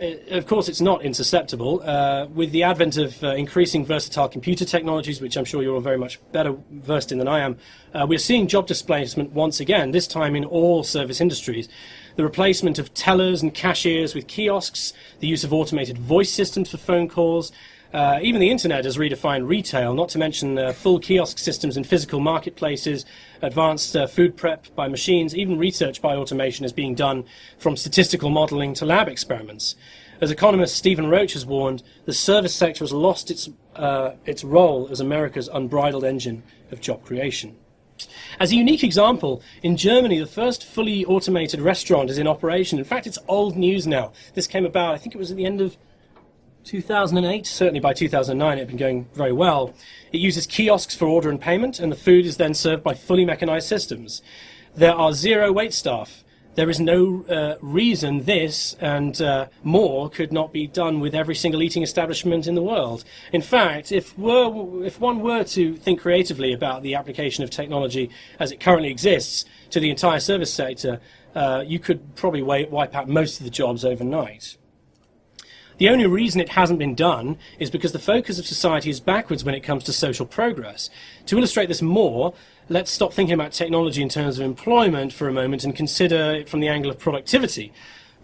of course, it's not insusceptible. Uh, with the advent of uh, increasing versatile computer technologies, which I'm sure you're all very much better versed in than I am, uh, we're seeing job displacement once again, this time in all service industries. The replacement of tellers and cashiers with kiosks, the use of automated voice systems for phone calls, uh, even the internet has redefined retail, not to mention uh, full kiosk systems in physical marketplaces, advanced uh, food prep by machines, even research by automation is being done from statistical modeling to lab experiments. As economist Stephen Roach has warned, the service sector has lost its, uh, its role as America's unbridled engine of job creation. As a unique example, in Germany, the first fully automated restaurant is in operation. In fact, it's old news now. This came about, I think it was at the end of 2008, certainly by 2009 it had been going very well. It uses kiosks for order and payment, and the food is then served by fully mechanized systems. There are zero wait staff. There is no uh, reason this and uh, more could not be done with every single eating establishment in the world. In fact, if, were, if one were to think creatively about the application of technology as it currently exists to the entire service sector, uh, you could probably wipe out most of the jobs overnight. The only reason it hasn't been done is because the focus of society is backwards when it comes to social progress. To illustrate this more, let's stop thinking about technology in terms of employment for a moment and consider it from the angle of productivity.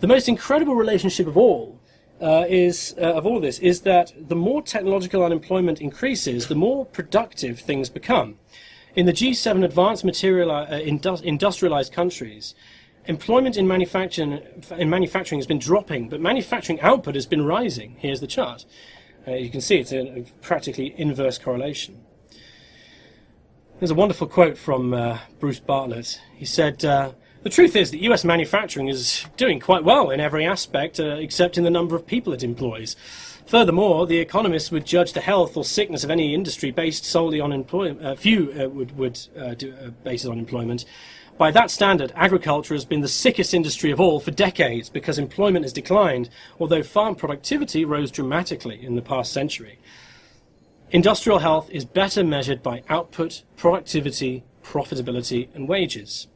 The most incredible relationship of all uh, is uh, of all this is that the more technological unemployment increases, the more productive things become. In the G7 advanced material, uh, industrialized countries, employment in manufacturing, in manufacturing has been dropping, but manufacturing output has been rising. Here's the chart. Uh, you can see it's a, a, practically inverse correlation. There's a wonderful quote from uh, Bruce Bartlett. He said, uh, The truth is that US manufacturing is doing quite well in every aspect, uh, except in the number of people it employs. Furthermore, the economists would judge the health or sickness of any industry based solely on employment. Uh, few uh, would, would do, base it on employment. By that standard, agriculture has been the sickest industry of all for decades because employment has declined, although farm productivity rose dramatically in the past century. Industrial health is better measured by output, productivity, profitability, and wages.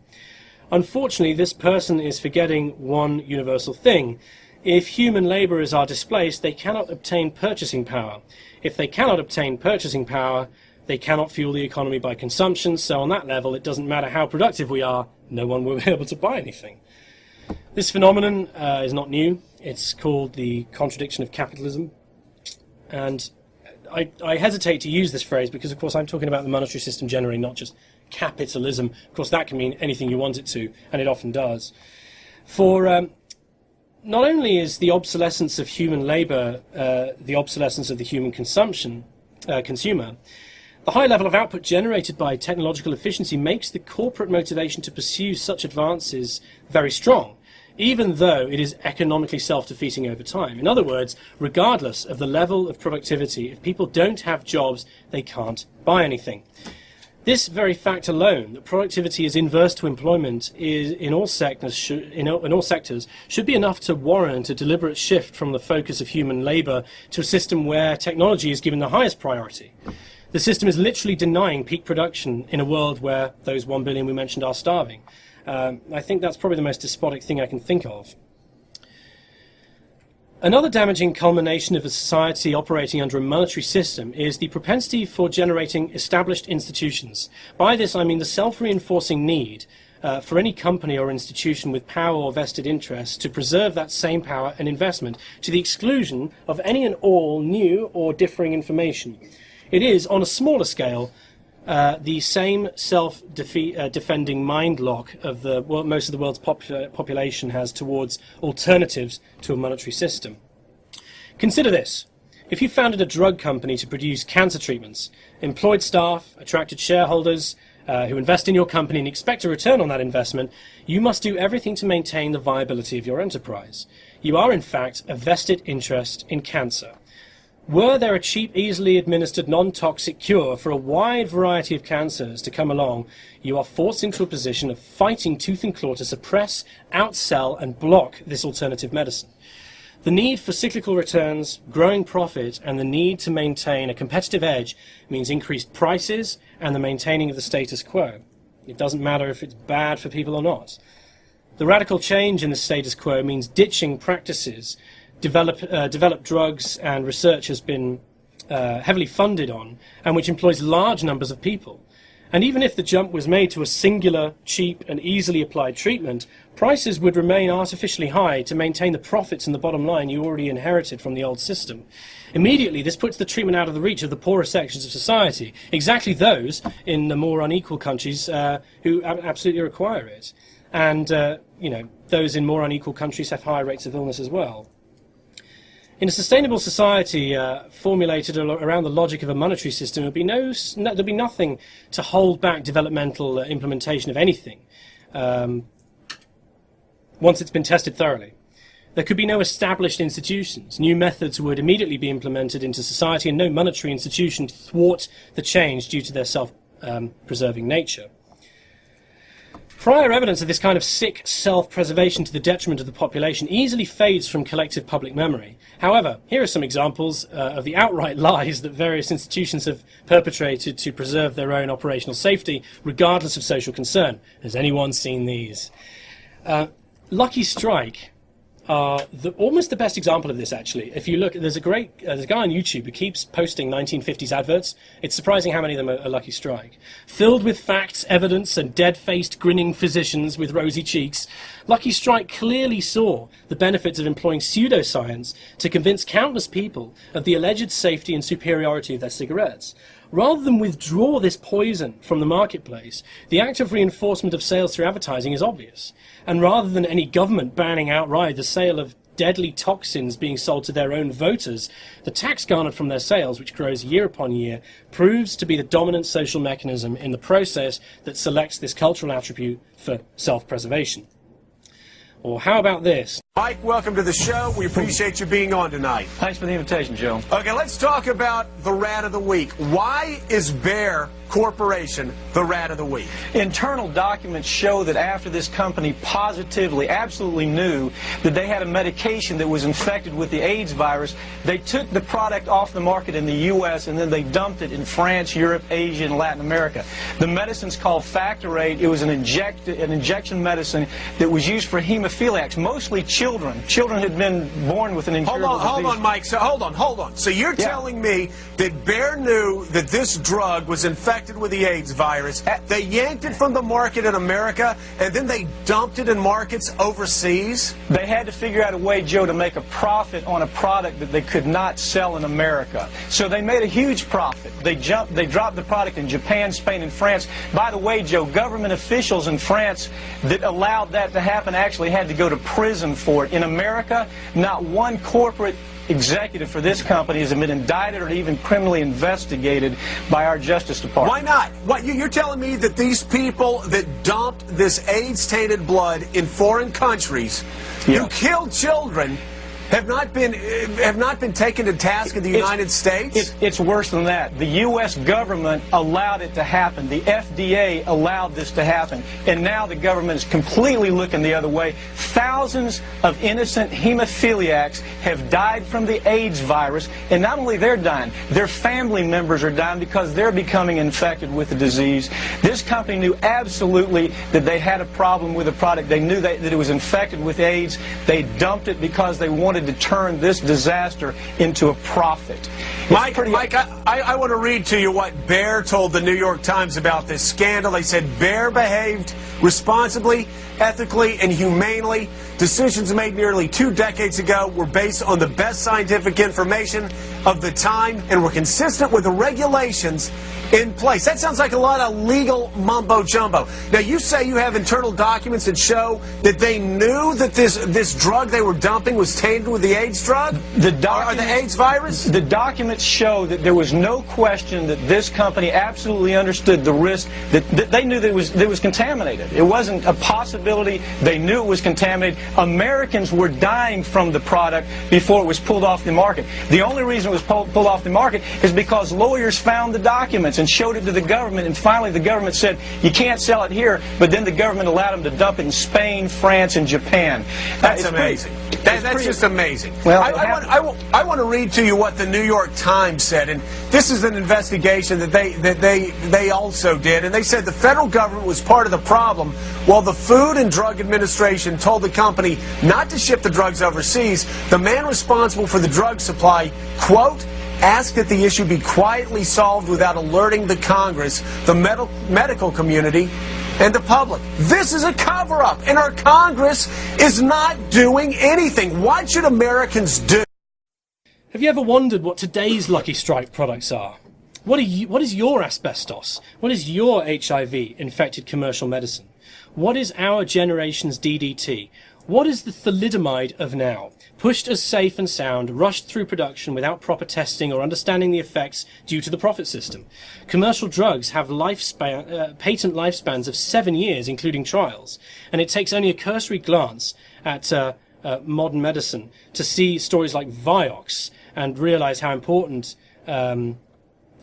Unfortunately, this person is forgetting one universal thing. If human labourers are displaced, they cannot obtain purchasing power. If they cannot obtain purchasing power, they cannot fuel the economy by consumption, so on that level, it doesn't matter how productive we are, no one will be able to buy anything. This phenomenon uh, is not new. It's called the contradiction of capitalism. And I, I, hesitate to use this phrase because, of course, I'm talking about the monetary system generally, not just capitalism. Of course, that can mean anything you want it to, and it often does. For um, not only is the obsolescence of human labour uh, the obsolescence of the human consumption uh, consumer, the high level of output generated by technological efficiency makes the corporate motivation to pursue such advances very strong, even though it is economically self-defeating over time. In other words, regardless of the level of productivity, if people don't have jobs, they can't buy anything. This very fact alone, that productivity is inverse to employment is, in, all sectors, in, all, in all sectors, should be enough to warrant a deliberate shift from the focus of human labour to a system where technology is given the highest priority. The system is literally denying peak production in a world where those one billion we mentioned are starving. Um, I think that's probably the most despotic thing I can think of. Another damaging culmination of a society operating under a monetary system is the propensity for generating established institutions. By this I mean the self-reinforcing need uh, for any company or institution with power or vested interests to preserve that same power and investment to the exclusion of any and all new or differing information. It is, on a smaller scale, uh, the same self-defending uh, mind lock of the well, most of the world's population has towards alternatives to a monetary system. Consider this. If you founded a drug company to produce cancer treatments, employed staff, attracted shareholders uh, who invest in your company and expect a return on that investment, you must do everything to maintain the viability of your enterprise. You are, in fact, a vested interest in cancer. Were there a cheap, easily administered, non-toxic cure for a wide variety of cancers to come along, you are forced into a position of fighting tooth and claw to suppress, outsell, and block this alternative medicine. The need for cyclical returns, growing profit, and the need to maintain a competitive edge means increased prices and the maintaining of the status quo. It doesn't matter if it's bad for people or not. The radical change in the status quo means ditching practices develop, uh, developed drugs and research has been uh, heavily funded on, and which employs large numbers of people. And even if the jump was made to a singular, cheap, and easily applied treatment, prices would remain artificially high to maintain the profits and the bottom line you already inherited from the old system. Immediately, this puts the treatment out of the reach of the poorer sections of society, exactly those in the more unequal countries uh, who absolutely require it. And, uh, you know, those in more unequal countries have higher rates of illness as well. In a sustainable society uh, formulated around the logic of a monetary system, there'd be, no, no, there'd be nothing to hold back developmental uh, implementation of anything um, once it's been tested thoroughly. There could be no established institutions. New methods would immediately be implemented into society, and no monetary institution to thwart the change due to their self-preserving um, nature. Prior evidence of this kind of sick self-preservation to the detriment of the population easily fades from collective public memory. However, here are some examples uh, of the outright lies that various institutions have perpetrated to preserve their own operational safety, regardless of social concern. Has anyone seen these? Uh, Lucky Strike the, almost the best example of this, actually. If you look, there's a great, uh, there's a guy on YouTube who keeps posting 1950s adverts. It's surprising how many of them are, are Lucky Strike. Filled with facts, evidence, and dead-faced, grinning physicians with rosy cheeks, Lucky Strike clearly saw the benefits of employing pseudoscience to convince countless people of the alleged safety and superiority of their cigarettes. Rather than withdraw this poison from the marketplace, the act of reinforcement of sales through advertising is obvious. And rather than any government banning outright the sale of deadly toxins being sold to their own voters, the tax garnered from their sales, which grows year upon year, proves to be the dominant social mechanism in the process that selects this cultural attribute for self-preservation. Or how about this? Mike, welcome to the show. We appreciate you being on tonight. Thanks for the invitation, Joe. Okay, let's talk about the rat of the week. Why is Bayer Corporation the rat of the week? Internal documents show that after this company positively, absolutely knew that they had a medication that was infected with the AIDS virus, they took the product off the market in the U.S. and then they dumped it in France, Europe, Asia, and Latin America. The medicine's called Factorate. It was an, inject, an injection medicine that was used for hemophiliacs, mostly children children. Had been born with an incurable hold on, disease. Hold on, Mike. So hold on, hold on. So you're yeah. telling me that Bayer knew that this drug was infected with the AIDS virus. They yanked it from the market in America, and then they dumped it in markets overseas? They had to figure out a way, Joe, to make a profit on a product that they could not sell in America. So they made a huge profit. They jumped, they dropped the product in Japan, Spain, and France. By the way, Joe, government officials in France that allowed that to happen actually had to go to prison for it. In America, not one corporate executive for this company has been indicted or even criminally investigated by our Justice Department. Why not? What you're telling me that these people that dumped this AIDS-tainted blood in foreign countries, yeah. who killed children, have not been have not been taken to task in the United it's, States? It, it's worse than that. The U.S. government allowed it to happen. The FDA allowed this to happen. And now the government is completely looking the other way. Thousands of innocent hemophiliacs have died from the AIDS virus. And not only they're dying, their family members are dying because they're becoming infected with the disease. This company knew absolutely that they had a problem with the product. They knew that, that it was infected with AIDS. They dumped it because they wanted wanted to turn this disaster into a profit. Mike, Mike I, I want to read to you what Bayer told the New York Times about this scandal. They said Bayer behaved responsibly, ethically, and humanely. Decisions made nearly two decades ago were based on the best scientific information of the time and were consistent with the regulations in place. That sounds like a lot of legal mumbo jumbo. Now, you say you have internal documents that show that they knew that this this drug they were dumping was tainted with the AIDS drug? The or the AIDS virus? The documents show that there was no question that this company absolutely understood the risk that, that they knew that it was that it was contaminated. It wasn't a possibility. They knew it was contaminated. Americans were dying from the product before it was pulled off the market. The only reason was pulled, pulled off the market is because lawyers found the documents and showed it to the government, and finally the government said, you can't sell it here, but then the government allowed them to dump it in Spain, France, and Japan. That's amazing. Pretty, that, that's pretty, just amazing. Well, I, I, want, I, I, want, to read to you what the New York Times said, and this is an investigation that they, that they, they also did, and they said the federal government was part of the problem while the Food and Drug Administration told the company not to ship the drugs overseas, the man responsible for the drug supply, quote, ask that the issue be quietly solved without alerting the Congress, the med medical community, and the public. This is a cover up, and our Congress is not doing anything. What should Americans do? Have you ever wondered what today's Lucky Strike products are? What, are you, what is your asbestos? What is your HIV infected commercial medicine? What is our generation's DDT? What is the thalidomide of now? Pushed as safe and sound, rushed through production without proper testing or understanding the effects due to the profit system. Commercial drugs have lifespan, uh, patent lifespans of seven years, including trials, and it takes only a cursory glance at uh, uh, modern medicine to see stories like Vioxx and realize how important, um,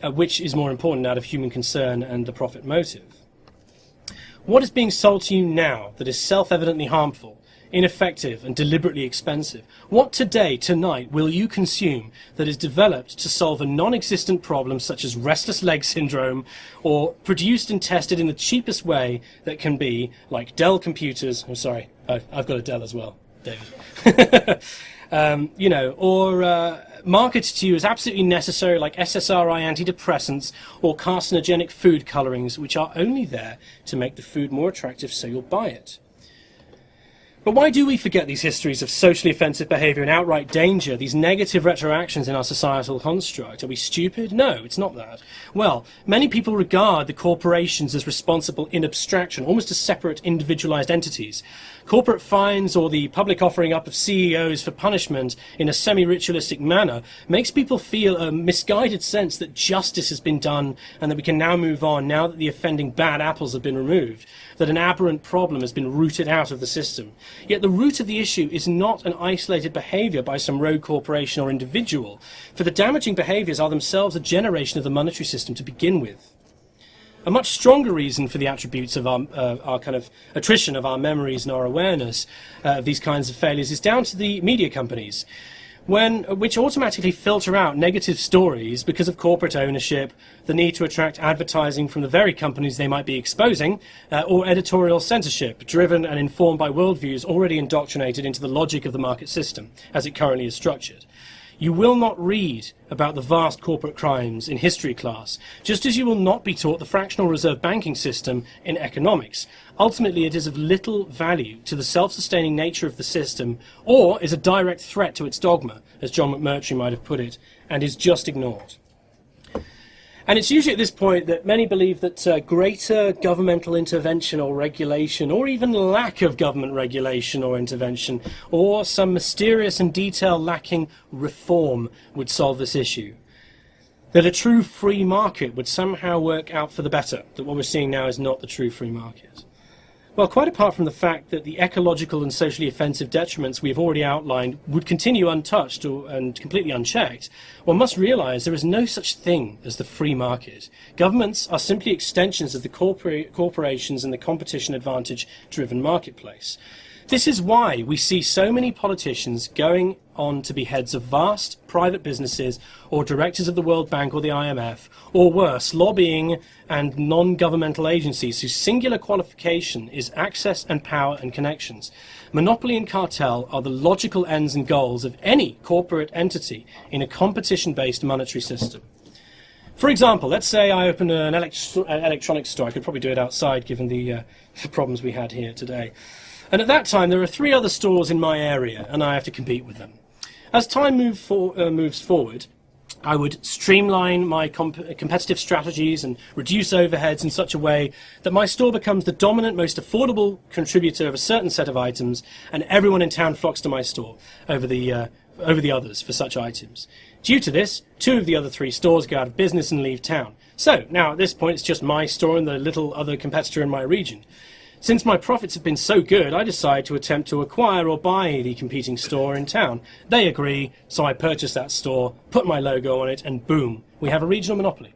uh, which is more important out of human concern and the profit motive. What is being sold to you now that is self-evidently harmful ineffective and deliberately expensive? What today, tonight, will you consume that is developed to solve a non-existent problem such as restless leg syndrome or produced and tested in the cheapest way that can be, like Dell computers, I'm sorry, oh, I've got a Dell as well, David. um, you know, or uh, marketed to you as absolutely necessary like SSRI antidepressants or carcinogenic food colorings which are only there to make the food more attractive so you'll buy it. But why do we forget these histories of socially offensive behaviour and outright danger, these negative retroactions in our societal construct? Are we stupid? No, it's not that. Well, many people regard the corporations as responsible in abstraction, almost as separate individualized entities. Corporate fines or the public offering up of CEOs for punishment in a semi-ritualistic manner makes people feel a misguided sense that justice has been done and that we can now move on now that the offending bad apples have been removed, that an aberrant problem has been rooted out of the system. Yet the root of the issue is not an isolated behavior by some rogue corporation or individual, for the damaging behaviors are themselves a generation of the monetary system to begin with. A much stronger reason for the attributes of our, uh, our kind of attrition of our memories and our awareness uh, of these kinds of failures is down to the media companies when, which automatically filter out negative stories because of corporate ownership, the need to attract advertising from the very companies they might be exposing, uh, or editorial censorship, driven and informed by worldviews already indoctrinated into the logic of the market system, as it currently is structured. You will not read about the vast corporate crimes in history class, just as you will not be taught the fractional reserve banking system in economics. Ultimately, it is of little value to the self-sustaining nature of the system, or is a direct threat to its dogma, as John McMurtry might have put it, and is just ignored. And it's usually at this point that many believe that uh, greater governmental intervention or regulation, or even lack of government regulation or intervention, or some mysterious and detail lacking reform would solve this issue. That a true free market would somehow work out for the better, that what we're seeing now is not the true free market. Well, quite apart from the fact that the ecological and socially offensive detriments we have already outlined would continue untouched or, and completely unchecked, one must realize there is no such thing as the free market. Governments are simply extensions of the corpora corporations and the competition advantage driven marketplace. This is why we see so many politicians going on to be heads of vast private businesses or directors of the World Bank or the IMF, or worse, lobbying and non-governmental agencies whose singular qualification is access and power and connections. Monopoly and cartel are the logical ends and goals of any corporate entity in a competition-based monetary system. For example, let's say I open an electronics store. I could probably do it outside given the, uh, the problems we had here today. And at that time, there are three other stores in my area, and I have to compete with them. As time move for, uh, moves forward, I would streamline my comp competitive strategies and reduce overheads in such a way that my store becomes the dominant, most affordable contributor of a certain set of items, and everyone in town flocks to my store over the, uh, over the others for such items. Due to this, two of the other three stores go out of business and leave town. So, now at this point, it's just my store and the little other competitor in my region. Since my profits have been so good, I decide to attempt to acquire or buy the competing store in town. They agree, so I purchase that store, put my logo on it, and boom, we have a regional monopoly.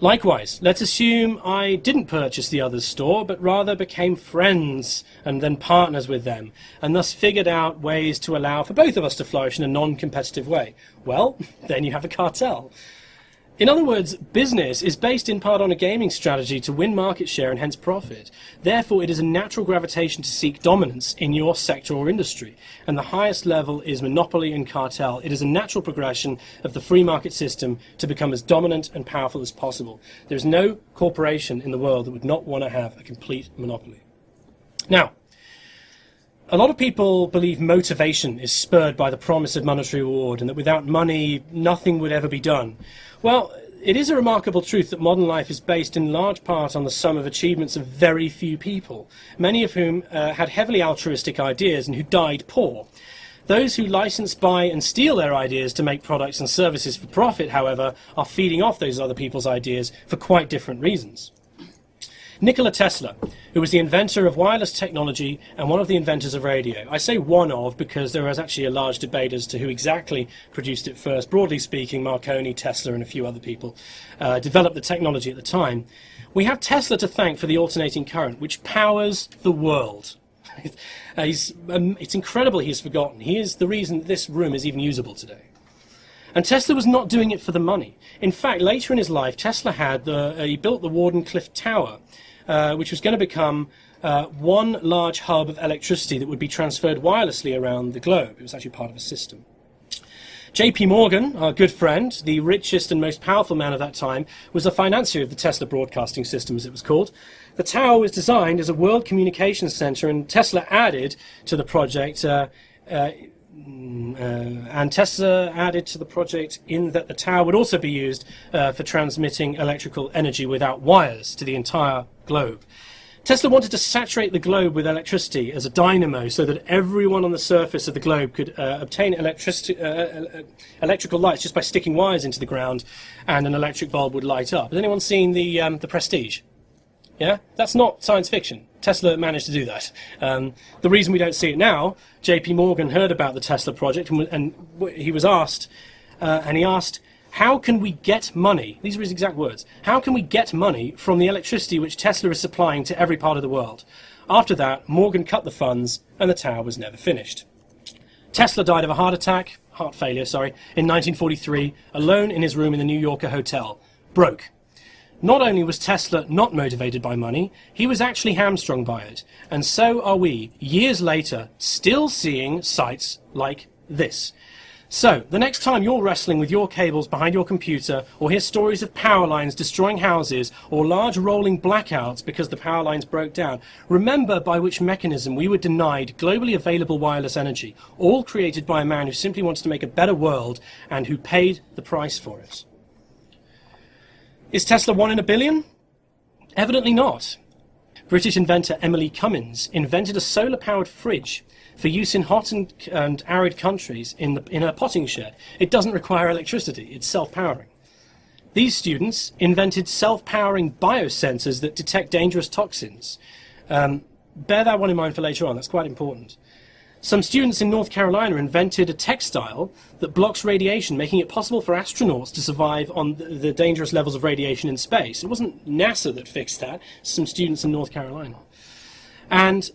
Likewise, let's assume I didn't purchase the other's store, but rather became friends and then partners with them, and thus figured out ways to allow for both of us to flourish in a non-competitive way. Well, then you have a cartel. In other words, business is based in part on a gaming strategy to win market share and hence profit. Therefore, it is a natural gravitation to seek dominance in your sector or industry. And the highest level is monopoly and cartel. It is a natural progression of the free market system to become as dominant and powerful as possible. There is no corporation in the world that would not want to have a complete monopoly. Now, a lot of people believe motivation is spurred by the promise of monetary reward and that without money, nothing would ever be done. Well, it is a remarkable truth that modern life is based in large part on the sum of achievements of very few people, many of whom uh, had heavily altruistic ideas and who died poor. Those who license, buy and steal their ideas to make products and services for profit, however, are feeding off those other people's ideas for quite different reasons. Nikola Tesla, who was the inventor of wireless technology and one of the inventors of radio. I say one of because there was actually a large debate as to who exactly produced it first. Broadly speaking, Marconi, Tesla, and a few other people uh, developed the technology at the time. We have Tesla to thank for the alternating current, which powers the world. uh, um, it's incredible he's forgotten. He is the reason this room is even usable today. And Tesla was not doing it for the money. In fact, later in his life, Tesla had the, uh, he built the Wardenclyffe Tower, uh, which was going to become uh, one large hub of electricity that would be transferred wirelessly around the globe. It was actually part of a system. JP Morgan, our good friend, the richest and most powerful man of that time, was the financier of the Tesla broadcasting system, as it was called. The tower was designed as a world communications center, and Tesla added to the project. Uh, uh, uh, and Tesla added to the project in that the tower would also be used uh, for transmitting electrical energy without wires to the entire globe. Tesla wanted to saturate the globe with electricity as a dynamo so that everyone on the surface of the globe could uh, obtain electricity, uh, uh, electrical lights just by sticking wires into the ground and an electric bulb would light up. Has anyone seen the, um, the Prestige? Yeah? That's not science fiction. Tesla managed to do that. Um, the reason we don't see it now, JP Morgan heard about the Tesla project and, and he was asked, uh, and he asked, how can we get money? These are his exact words. How can we get money from the electricity which Tesla is supplying to every part of the world? After that, Morgan cut the funds and the tower was never finished. Tesla died of a heart attack, heart failure, sorry, in 1943, alone in his room in the New Yorker hotel. Broke. Not only was Tesla not motivated by money, he was actually hamstrung by it. And so are we, years later, still seeing sites like this. So, the next time you're wrestling with your cables behind your computer, or hear stories of power lines destroying houses, or large rolling blackouts because the power lines broke down, remember by which mechanism we were denied globally available wireless energy, all created by a man who simply wants to make a better world and who paid the price for it. Is Tesla one in a billion? Evidently not. British inventor Emily Cummins invented a solar-powered fridge for use in hot and, and arid countries in, the, in a potting shed. It doesn't require electricity, it's self-powering. These students invented self-powering biosensors that detect dangerous toxins. Um, bear that one in mind for later on, that's quite important. Some students in North Carolina invented a textile that blocks radiation, making it possible for astronauts to survive on the, dangerous levels of radiation in space. It wasn't NASA that fixed that, some students in North Carolina. And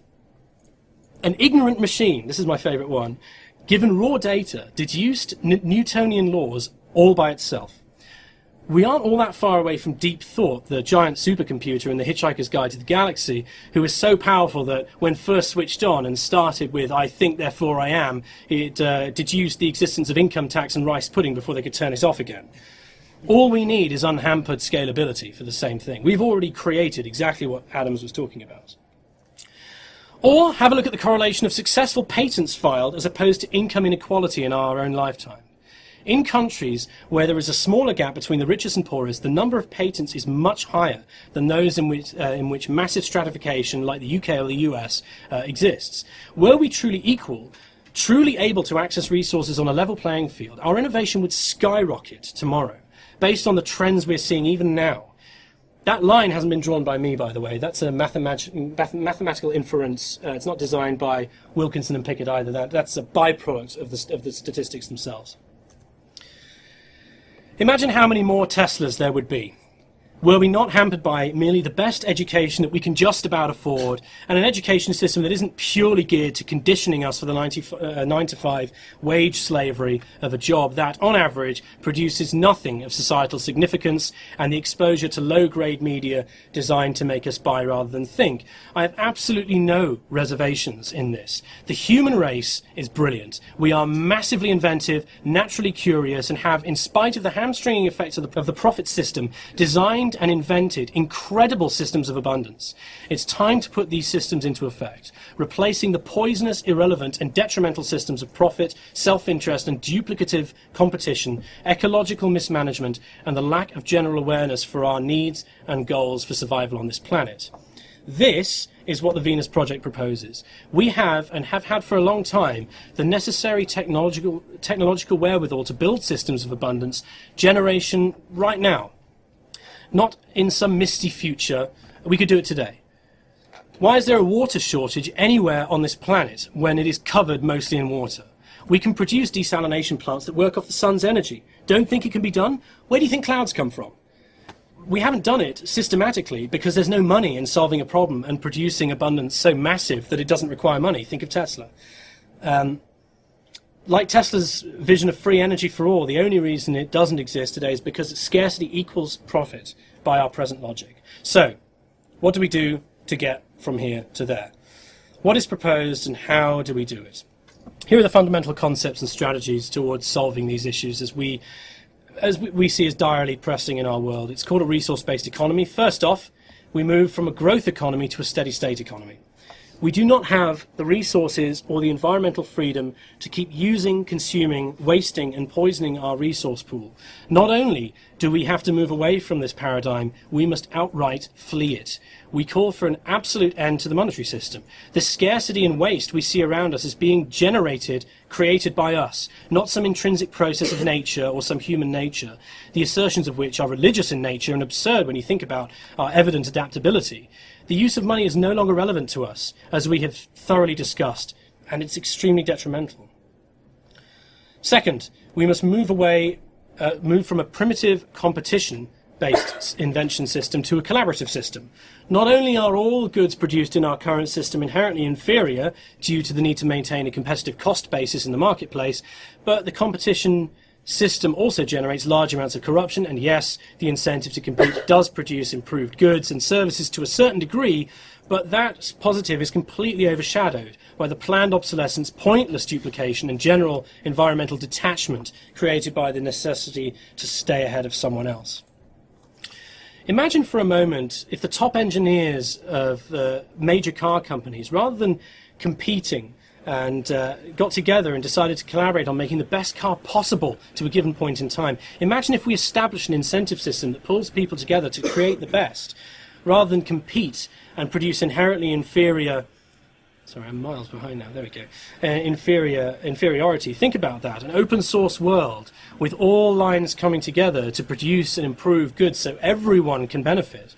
an ignorant machine, this is my favorite one, given raw data, deduced Newtonian laws all by itself. We aren't all that far away from Deep Thought, the giant supercomputer in The Hitchhiker's Guide to the Galaxy, who is so powerful that when first switched on and started with I think, therefore I am, it uh, deduced the existence of income tax and rice pudding before they could turn it off again. All we need is unhampered scalability for the same thing. We've already created exactly what Adams was talking about. Or have a look at the correlation of successful patents filed as opposed to income inequality in our own lifetime. In countries where there is a smaller gap between the richest and poorest, the number of patents is much higher than those in which, uh, in which massive stratification, like the UK or the US, uh, exists. Were we truly equal, truly able to access resources on a level playing field, our innovation would skyrocket tomorrow, based on the trends we're seeing even now. That line hasn't been drawn by me, by the way. That's a mathemat mathematical inference. Uh, it's not designed by Wilkinson and Pickett either. That, that's a byproduct of the, of the statistics themselves. Imagine how many more Teslas there would be were we not hampered by merely the best education that we can just about afford and an education system that isn't purely geared to conditioning us for the 90, uh, 9 to 5 wage slavery of a job that, on average, produces nothing of societal significance and the exposure to low-grade media designed to make us buy rather than think. I have absolutely no reservations in this. The human race is brilliant. We are massively inventive, naturally curious, and have, in spite of the hamstringing effects of the, of the profit system, designed designed and invented incredible systems of abundance. It's time to put these systems into effect, replacing the poisonous, irrelevant and detrimental systems of profit, self-interest and duplicative competition, ecological mismanagement and the lack of general awareness for our needs and goals for survival on this planet. This is what the Venus Project proposes. We have, and have had for a long time, the necessary technological, technological wherewithal to build systems of abundance generation right now not in some misty future. We could do it today. Why is there a water shortage anywhere on this planet when it is covered mostly in water? We can produce desalination plants that work off the sun's energy. Don't think it can be done? Where do you think clouds come from? We haven't done it systematically because there's no money in solving a problem and producing abundance so massive that it doesn't require money. Think of Tesla. Um, like Tesla's vision of free energy for all, the only reason it doesn't exist today is because scarcity equals profit by our present logic. So, what do we do to get from here to there? What is proposed and how do we do it? Here are the fundamental concepts and strategies towards solving these issues as we, as we see as direly pressing in our world. It's called a resource-based economy. First off, we move from a growth economy to a steady state economy. We do not have the resources or the environmental freedom to keep using, consuming, wasting and poisoning our resource pool. Not only do we have to move away from this paradigm, we must outright flee it. We call for an absolute end to the monetary system. The scarcity and waste we see around us is being generated, created by us, not some intrinsic process of nature or some human nature, the assertions of which are religious in nature and absurd when you think about our evident adaptability. The use of money is no longer relevant to us, as we have thoroughly discussed, and it's extremely detrimental. Second, we must move away, uh, move from a primitive competition based invention system to a collaborative system. Not only are all goods produced in our current system inherently inferior due to the need to maintain a competitive cost basis in the marketplace, but the competition system also generates large amounts of corruption, and yes, the incentive to compete does produce improved goods and services to a certain degree, but that positive is completely overshadowed by the planned obsolescence, pointless duplication, and general environmental detachment created by the necessity to stay ahead of someone else. Imagine for a moment if the top engineers of uh, major car companies, rather than competing and uh, got together and decided to collaborate on making the best car possible to a given point in time. Imagine if we established an incentive system that pulls people together to create the best, rather than compete and produce inherently inferior. Sorry, I'm miles behind now. There we go. Uh, inferior inferiority. Think about that. An open source world with all lines coming together to produce and improve goods so everyone can benefit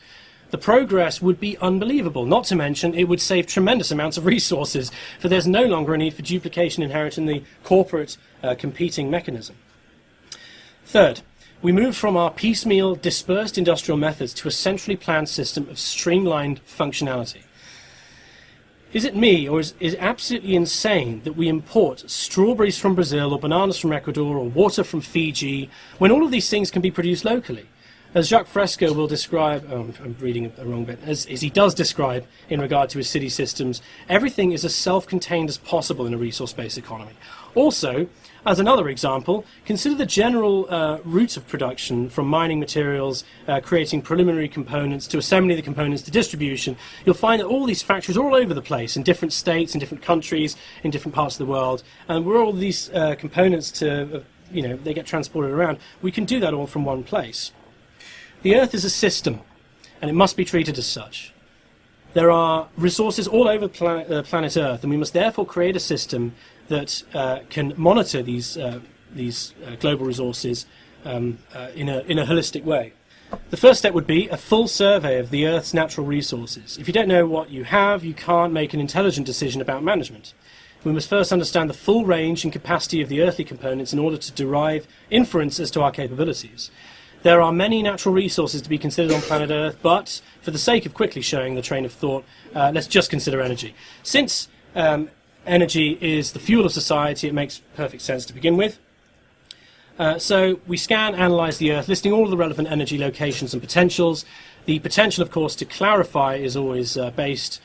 the progress would be unbelievable. Not to mention, it would save tremendous amounts of resources, for there's no longer a need for duplication inherent in the corporate uh, competing mechanism. Third, we move from our piecemeal, dispersed industrial methods to a centrally planned system of streamlined functionality. Is it me, or is, is it absolutely insane that we import strawberries from Brazil, or bananas from Ecuador, or water from Fiji, when all of these things can be produced locally? As Jacques Fresco will describe, oh, I'm reading the wrong bit, as, as, he does describe in regard to his city systems, everything is as self-contained as possible in a resource-based economy. Also, as another example, consider the general uh, route of production from mining materials, uh, creating preliminary components, to assembling the components, to distribution. You'll find that all these factories are all over the place, in different states, in different countries, in different parts of the world. And where all these uh, components to, uh, you know, they get transported around, we can do that all from one place. The Earth is a system, and it must be treated as such. There are resources all over planet, uh, planet Earth, and we must therefore create a system that uh, can monitor these, uh, these uh, global resources um, uh, in, a, in a holistic way. The first step would be a full survey of the Earth's natural resources. If you don't know what you have, you can't make an intelligent decision about management. We must first understand the full range and capacity of the earthly components in order to derive inference as to our capabilities. There are many natural resources to be considered on planet Earth, but for the sake of quickly showing the train of thought, uh, let's just consider energy. Since um, energy is the fuel of society, it makes perfect sense to begin with. Uh, so we scan, analyze the Earth, listing all of the relevant energy locations and potentials. The potential, of course, to clarify is always uh, based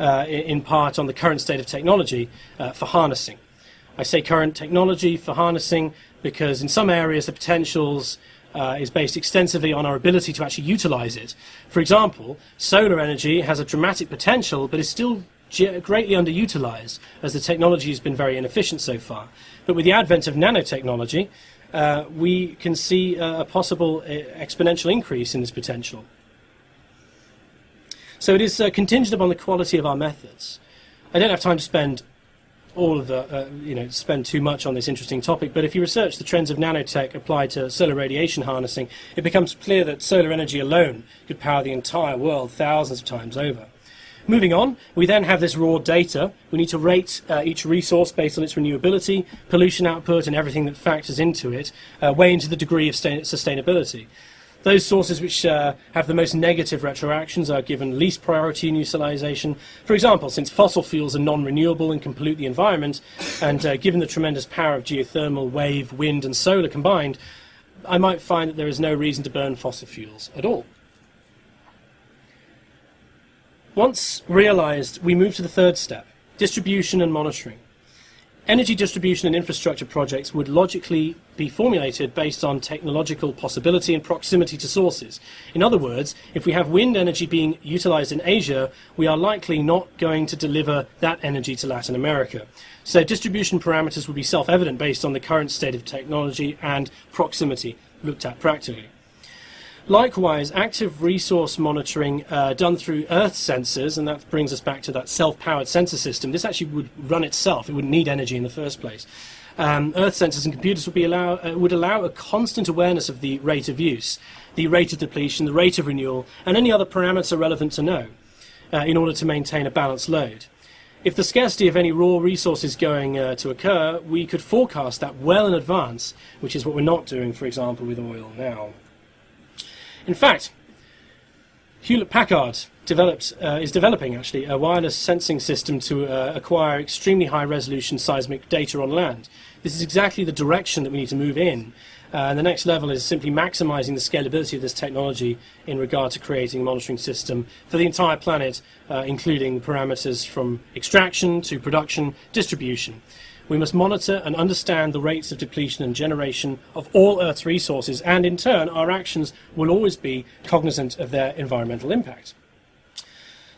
uh, in part on the current state of technology uh, for harnessing. I say current technology for harnessing because in some areas the potentials uh, is based extensively on our ability to actually utilize it. For example, solar energy has a dramatic potential, but is still greatly underutilized as the technology has been very inefficient so far. But with the advent of nanotechnology, uh, we can see a possible uh, exponential increase in this potential. So it is uh, contingent upon the quality of our methods. I don't have time to spend all of the, uh, you know, spend too much on this interesting topic, but if you research the trends of nanotech applied to solar radiation harnessing, it becomes clear that solar energy alone could power the entire world thousands of times over. Moving on, we then have this raw data. We need to rate uh, each resource based on its renewability, pollution output, and everything that factors into it, uh, weigh into the degree of sustainability. Those sources which uh, have the most negative retroactions are given least priority in utilization. For example, since fossil fuels are non-renewable and can pollute the environment, and uh, given the tremendous power of geothermal, wave, wind and solar combined, I might find that there is no reason to burn fossil fuels at all. Once realized, we move to the third step, distribution and monitoring. Energy distribution and infrastructure projects would logically be formulated based on technological possibility and proximity to sources. In other words, if we have wind energy being utilized in Asia, we are likely not going to deliver that energy to Latin America. So distribution parameters would be self-evident based on the current state of technology and proximity looked at practically. Likewise, active resource monitoring uh, done through Earth sensors, and that brings us back to that self-powered sensor system. This actually would run itself. It wouldn't need energy in the first place. Um, Earth sensors and computers would, be allow, uh, would allow a constant awareness of the rate of use, the rate of depletion, the rate of renewal, and any other parameter relevant to know uh, in order to maintain a balanced load. If the scarcity of any raw resource is going uh, to occur, we could forecast that well in advance, which is what we're not doing, for example, with oil now. In fact, Hewlett Packard developed, uh, is developing actually a wireless sensing system to uh, acquire extremely high resolution seismic data on land. This is exactly the direction that we need to move in. Uh, and the next level is simply maximizing the scalability of this technology in regard to creating a monitoring system for the entire planet, uh, including parameters from extraction to production, distribution. We must monitor and understand the rates of depletion and generation of all Earth's resources, and in turn, our actions will always be cognizant of their environmental impact.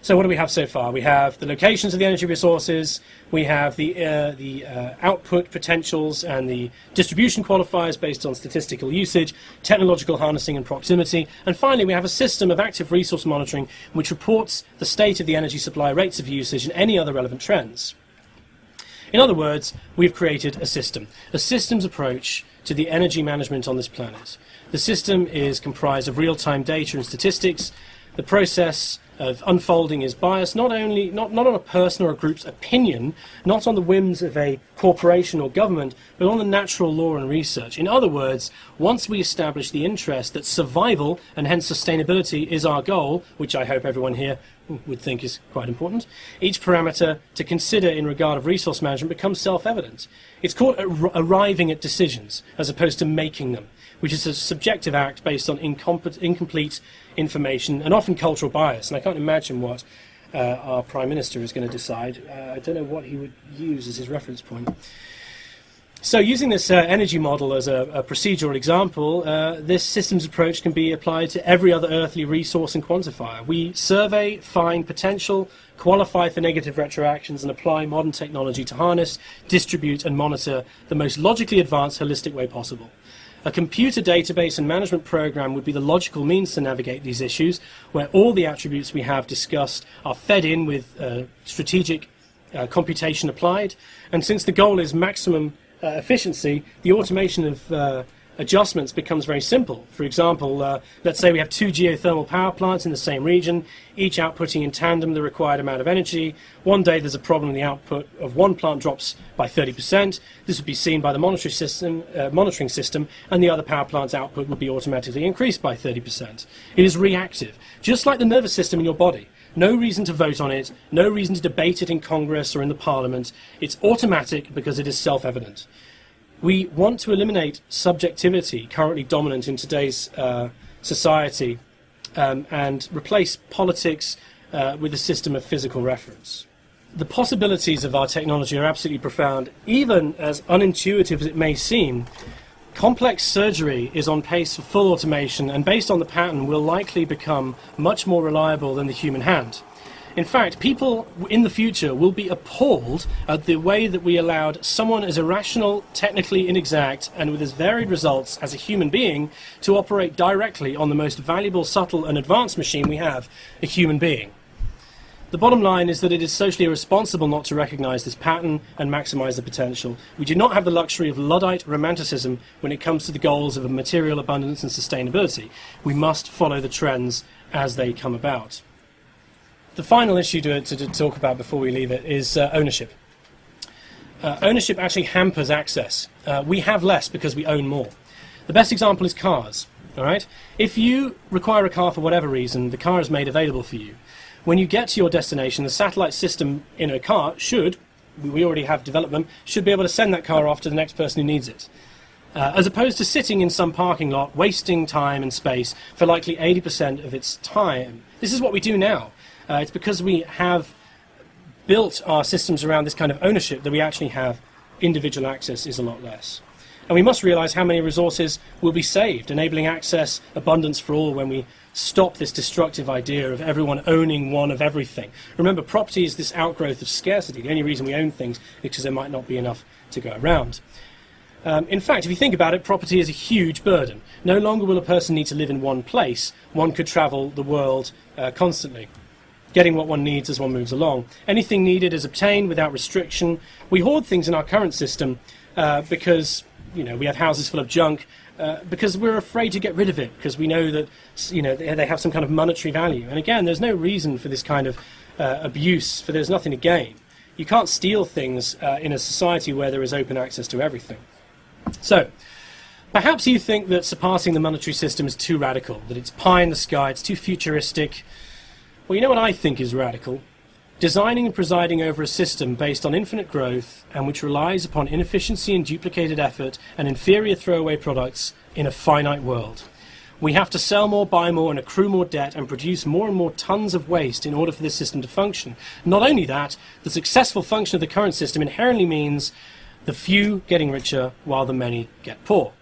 So what do we have so far? We have the locations of the energy resources, we have the, uh, the uh, output potentials and the distribution qualifiers based on statistical usage, technological harnessing and proximity, and finally we have a system of active resource monitoring which reports the state of the energy supply, rates of usage and any other relevant trends. In other words, we've created a system, a systems approach to the energy management on this planet. The system is comprised of real-time data and statistics. The process of unfolding is biased not only not, not on a person or a group's opinion, not on the whims of a corporation or government, but on the natural law and research. In other words, once we establish the interest that survival and hence sustainability is our goal, which I hope everyone here would think is quite important, each parameter to consider in regard of resource management becomes self-evident. It's called ar arriving at decisions as opposed to making them, which is a subjective act based on incomplete information and often cultural bias. And I can't imagine what uh, our Prime Minister is going to decide. Uh, I don't know what he would use as his reference point. So using this uh, energy model as a, a procedural example, uh, this systems approach can be applied to every other earthly resource and quantifier. We survey, find potential, qualify for negative retroactions, and apply modern technology to harness, distribute, and monitor the most logically advanced, holistic way possible. A computer database and management program would be the logical means to navigate these issues, where all the attributes we have discussed are fed in with uh, strategic uh, computation applied. And since the goal is maximum uh, efficiency, the automation of uh, adjustments becomes very simple. For example, uh, let's say we have two geothermal power plants in the same region, each outputting in tandem the required amount of energy. One day there's a problem, the output of one plant drops by 30%. This would be seen by the monitoring system, uh, monitoring system, and the other power plant's output would be automatically increased by 30%. It is reactive, just like the nervous system in your body. No reason to vote on it, no reason to debate it in Congress or in the Parliament. It's automatic because it is self-evident. We want to eliminate subjectivity currently dominant in today's uh, society um, and replace politics uh, with a system of physical reference. The possibilities of our technology are absolutely profound, even as unintuitive as it may seem. Complex surgery is on pace for full automation and based on the pattern will likely become much more reliable than the human hand. In fact, people in the future will be appalled at the way that we allowed someone as irrational, technically inexact, and with as varied results as a human being to operate directly on the most valuable, subtle, and advanced machine we have, a human being. The bottom line is that it is socially irresponsible not to recognize this pattern and maximize the potential. We do not have the luxury of Luddite romanticism when it comes to the goals of material abundance and sustainability. We must follow the trends as they come about. The final issue to, to, to talk about before we leave it is uh, ownership. Uh, ownership actually hampers access. Uh, we have less because we own more. The best example is cars. All right. If you require a car for whatever reason, the car is made available for you. When you get to your destination, the satellite system in a car should, we already have developed them, should be able to send that car off to the next person who needs it. Uh, as opposed to sitting in some parking lot, wasting time and space for likely 80% of its time. This is what we do now. Uh, it's because we have built our systems around this kind of ownership that we actually have individual access is a lot less. And we must realize how many resources will be saved, enabling access, abundance for all when we stop this destructive idea of everyone owning one of everything. Remember, property is this outgrowth of scarcity. The only reason we own things is because there might not be enough to go around. Um, in fact, if you think about it, property is a huge burden. No longer will a person need to live in one place. One could travel the world uh, constantly, getting what one needs as one moves along. Anything needed is obtained without restriction. We hoard things in our current system uh, because you know we have houses full of junk uh, because we're afraid to get rid of it because we know that you know they, have some kind of monetary value. And again, there's no reason for this kind of uh, abuse, for there's nothing to gain. You can't steal things uh, in a society where there is open access to everything. So, perhaps you think that surpassing the monetary system is too radical, that it's pie in the sky, it's too futuristic. Well, you know what I think is radical? designing and presiding over a system based on infinite growth and which relies upon inefficiency and duplicated effort and inferior throwaway products in a finite world. We have to sell more, buy more, and accrue more debt and produce more and more tons of waste in order for this system to function. Not only that, the successful function of the current system inherently means the few getting richer while the many get poor.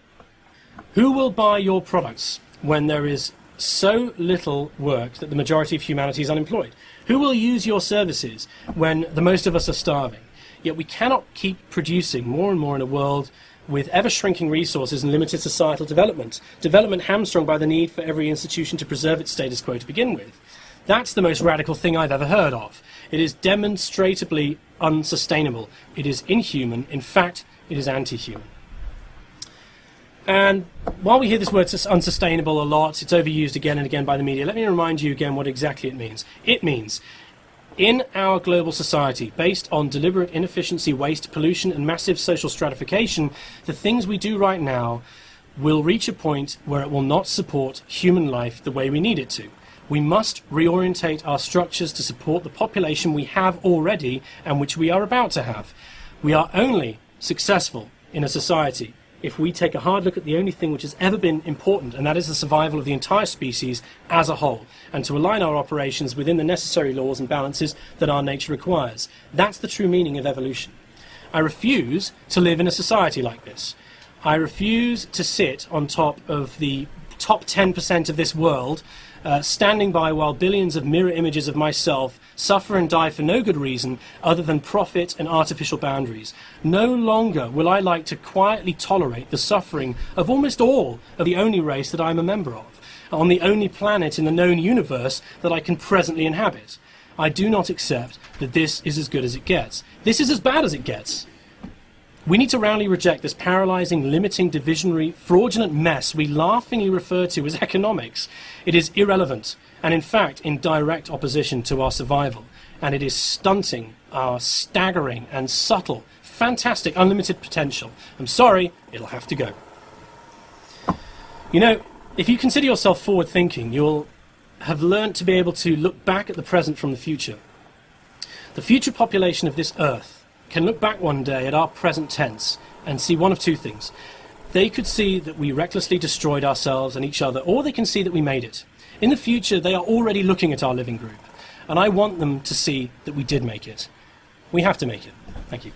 Who will buy your products when there is so little work that the majority of humanity is unemployed? Who will use your services when the most of us are starving? Yet we cannot keep producing more and more in a world with ever shrinking resources and limited societal development. Development hamstrung by the need for every institution to preserve its status quo to begin with. That's the most radical thing I've ever heard of. It is demonstrably unsustainable. It is inhuman. In fact, it is anti human. And while we hear this word unsustainable a lot, it's overused again and again by the media. Let me remind you again what exactly it means. It means in our global society, based on deliberate inefficiency, waste, pollution, and massive social stratification, the things we do right now will reach a point where it will not support human life the way we need it to. We must reorientate our structures to support the population we have already and which we are about to have. We are only successful in a society if we take a hard look at the only thing which has ever been important, and that is the survival of the entire species as a whole, and to align our operations within the necessary laws and balances that our nature requires. That's the true meaning of evolution. I refuse to live in a society like this. I refuse to sit on top of the top 10% of this world uh, standing by while billions of mirror images of myself suffer and die for no good reason other than profit and artificial boundaries. No longer will I like to quietly tolerate the suffering of almost all of the only race that I am a member of, on the only planet in the known universe that I can presently inhabit. I do not accept that this is as good as it gets. This is as bad as it gets. We need to roundly reject this paralyzing, limiting, divisionary, fraudulent mess we laughingly refer to as economics. It is irrelevant and, in fact, in direct opposition to our survival. And it is stunting our staggering and subtle, fantastic, unlimited potential. I'm sorry, it'll have to go. You know, if you consider yourself forward thinking, you'll have learned to be able to look back at the present from the future. The future population of this earth can look back one day at our present tense and see one of two things. They could see that we recklessly destroyed ourselves and each other, or they can see that we made it. In the future, they are already looking at our living group, and I want them to see that we did make it. We have to make it. Thank you.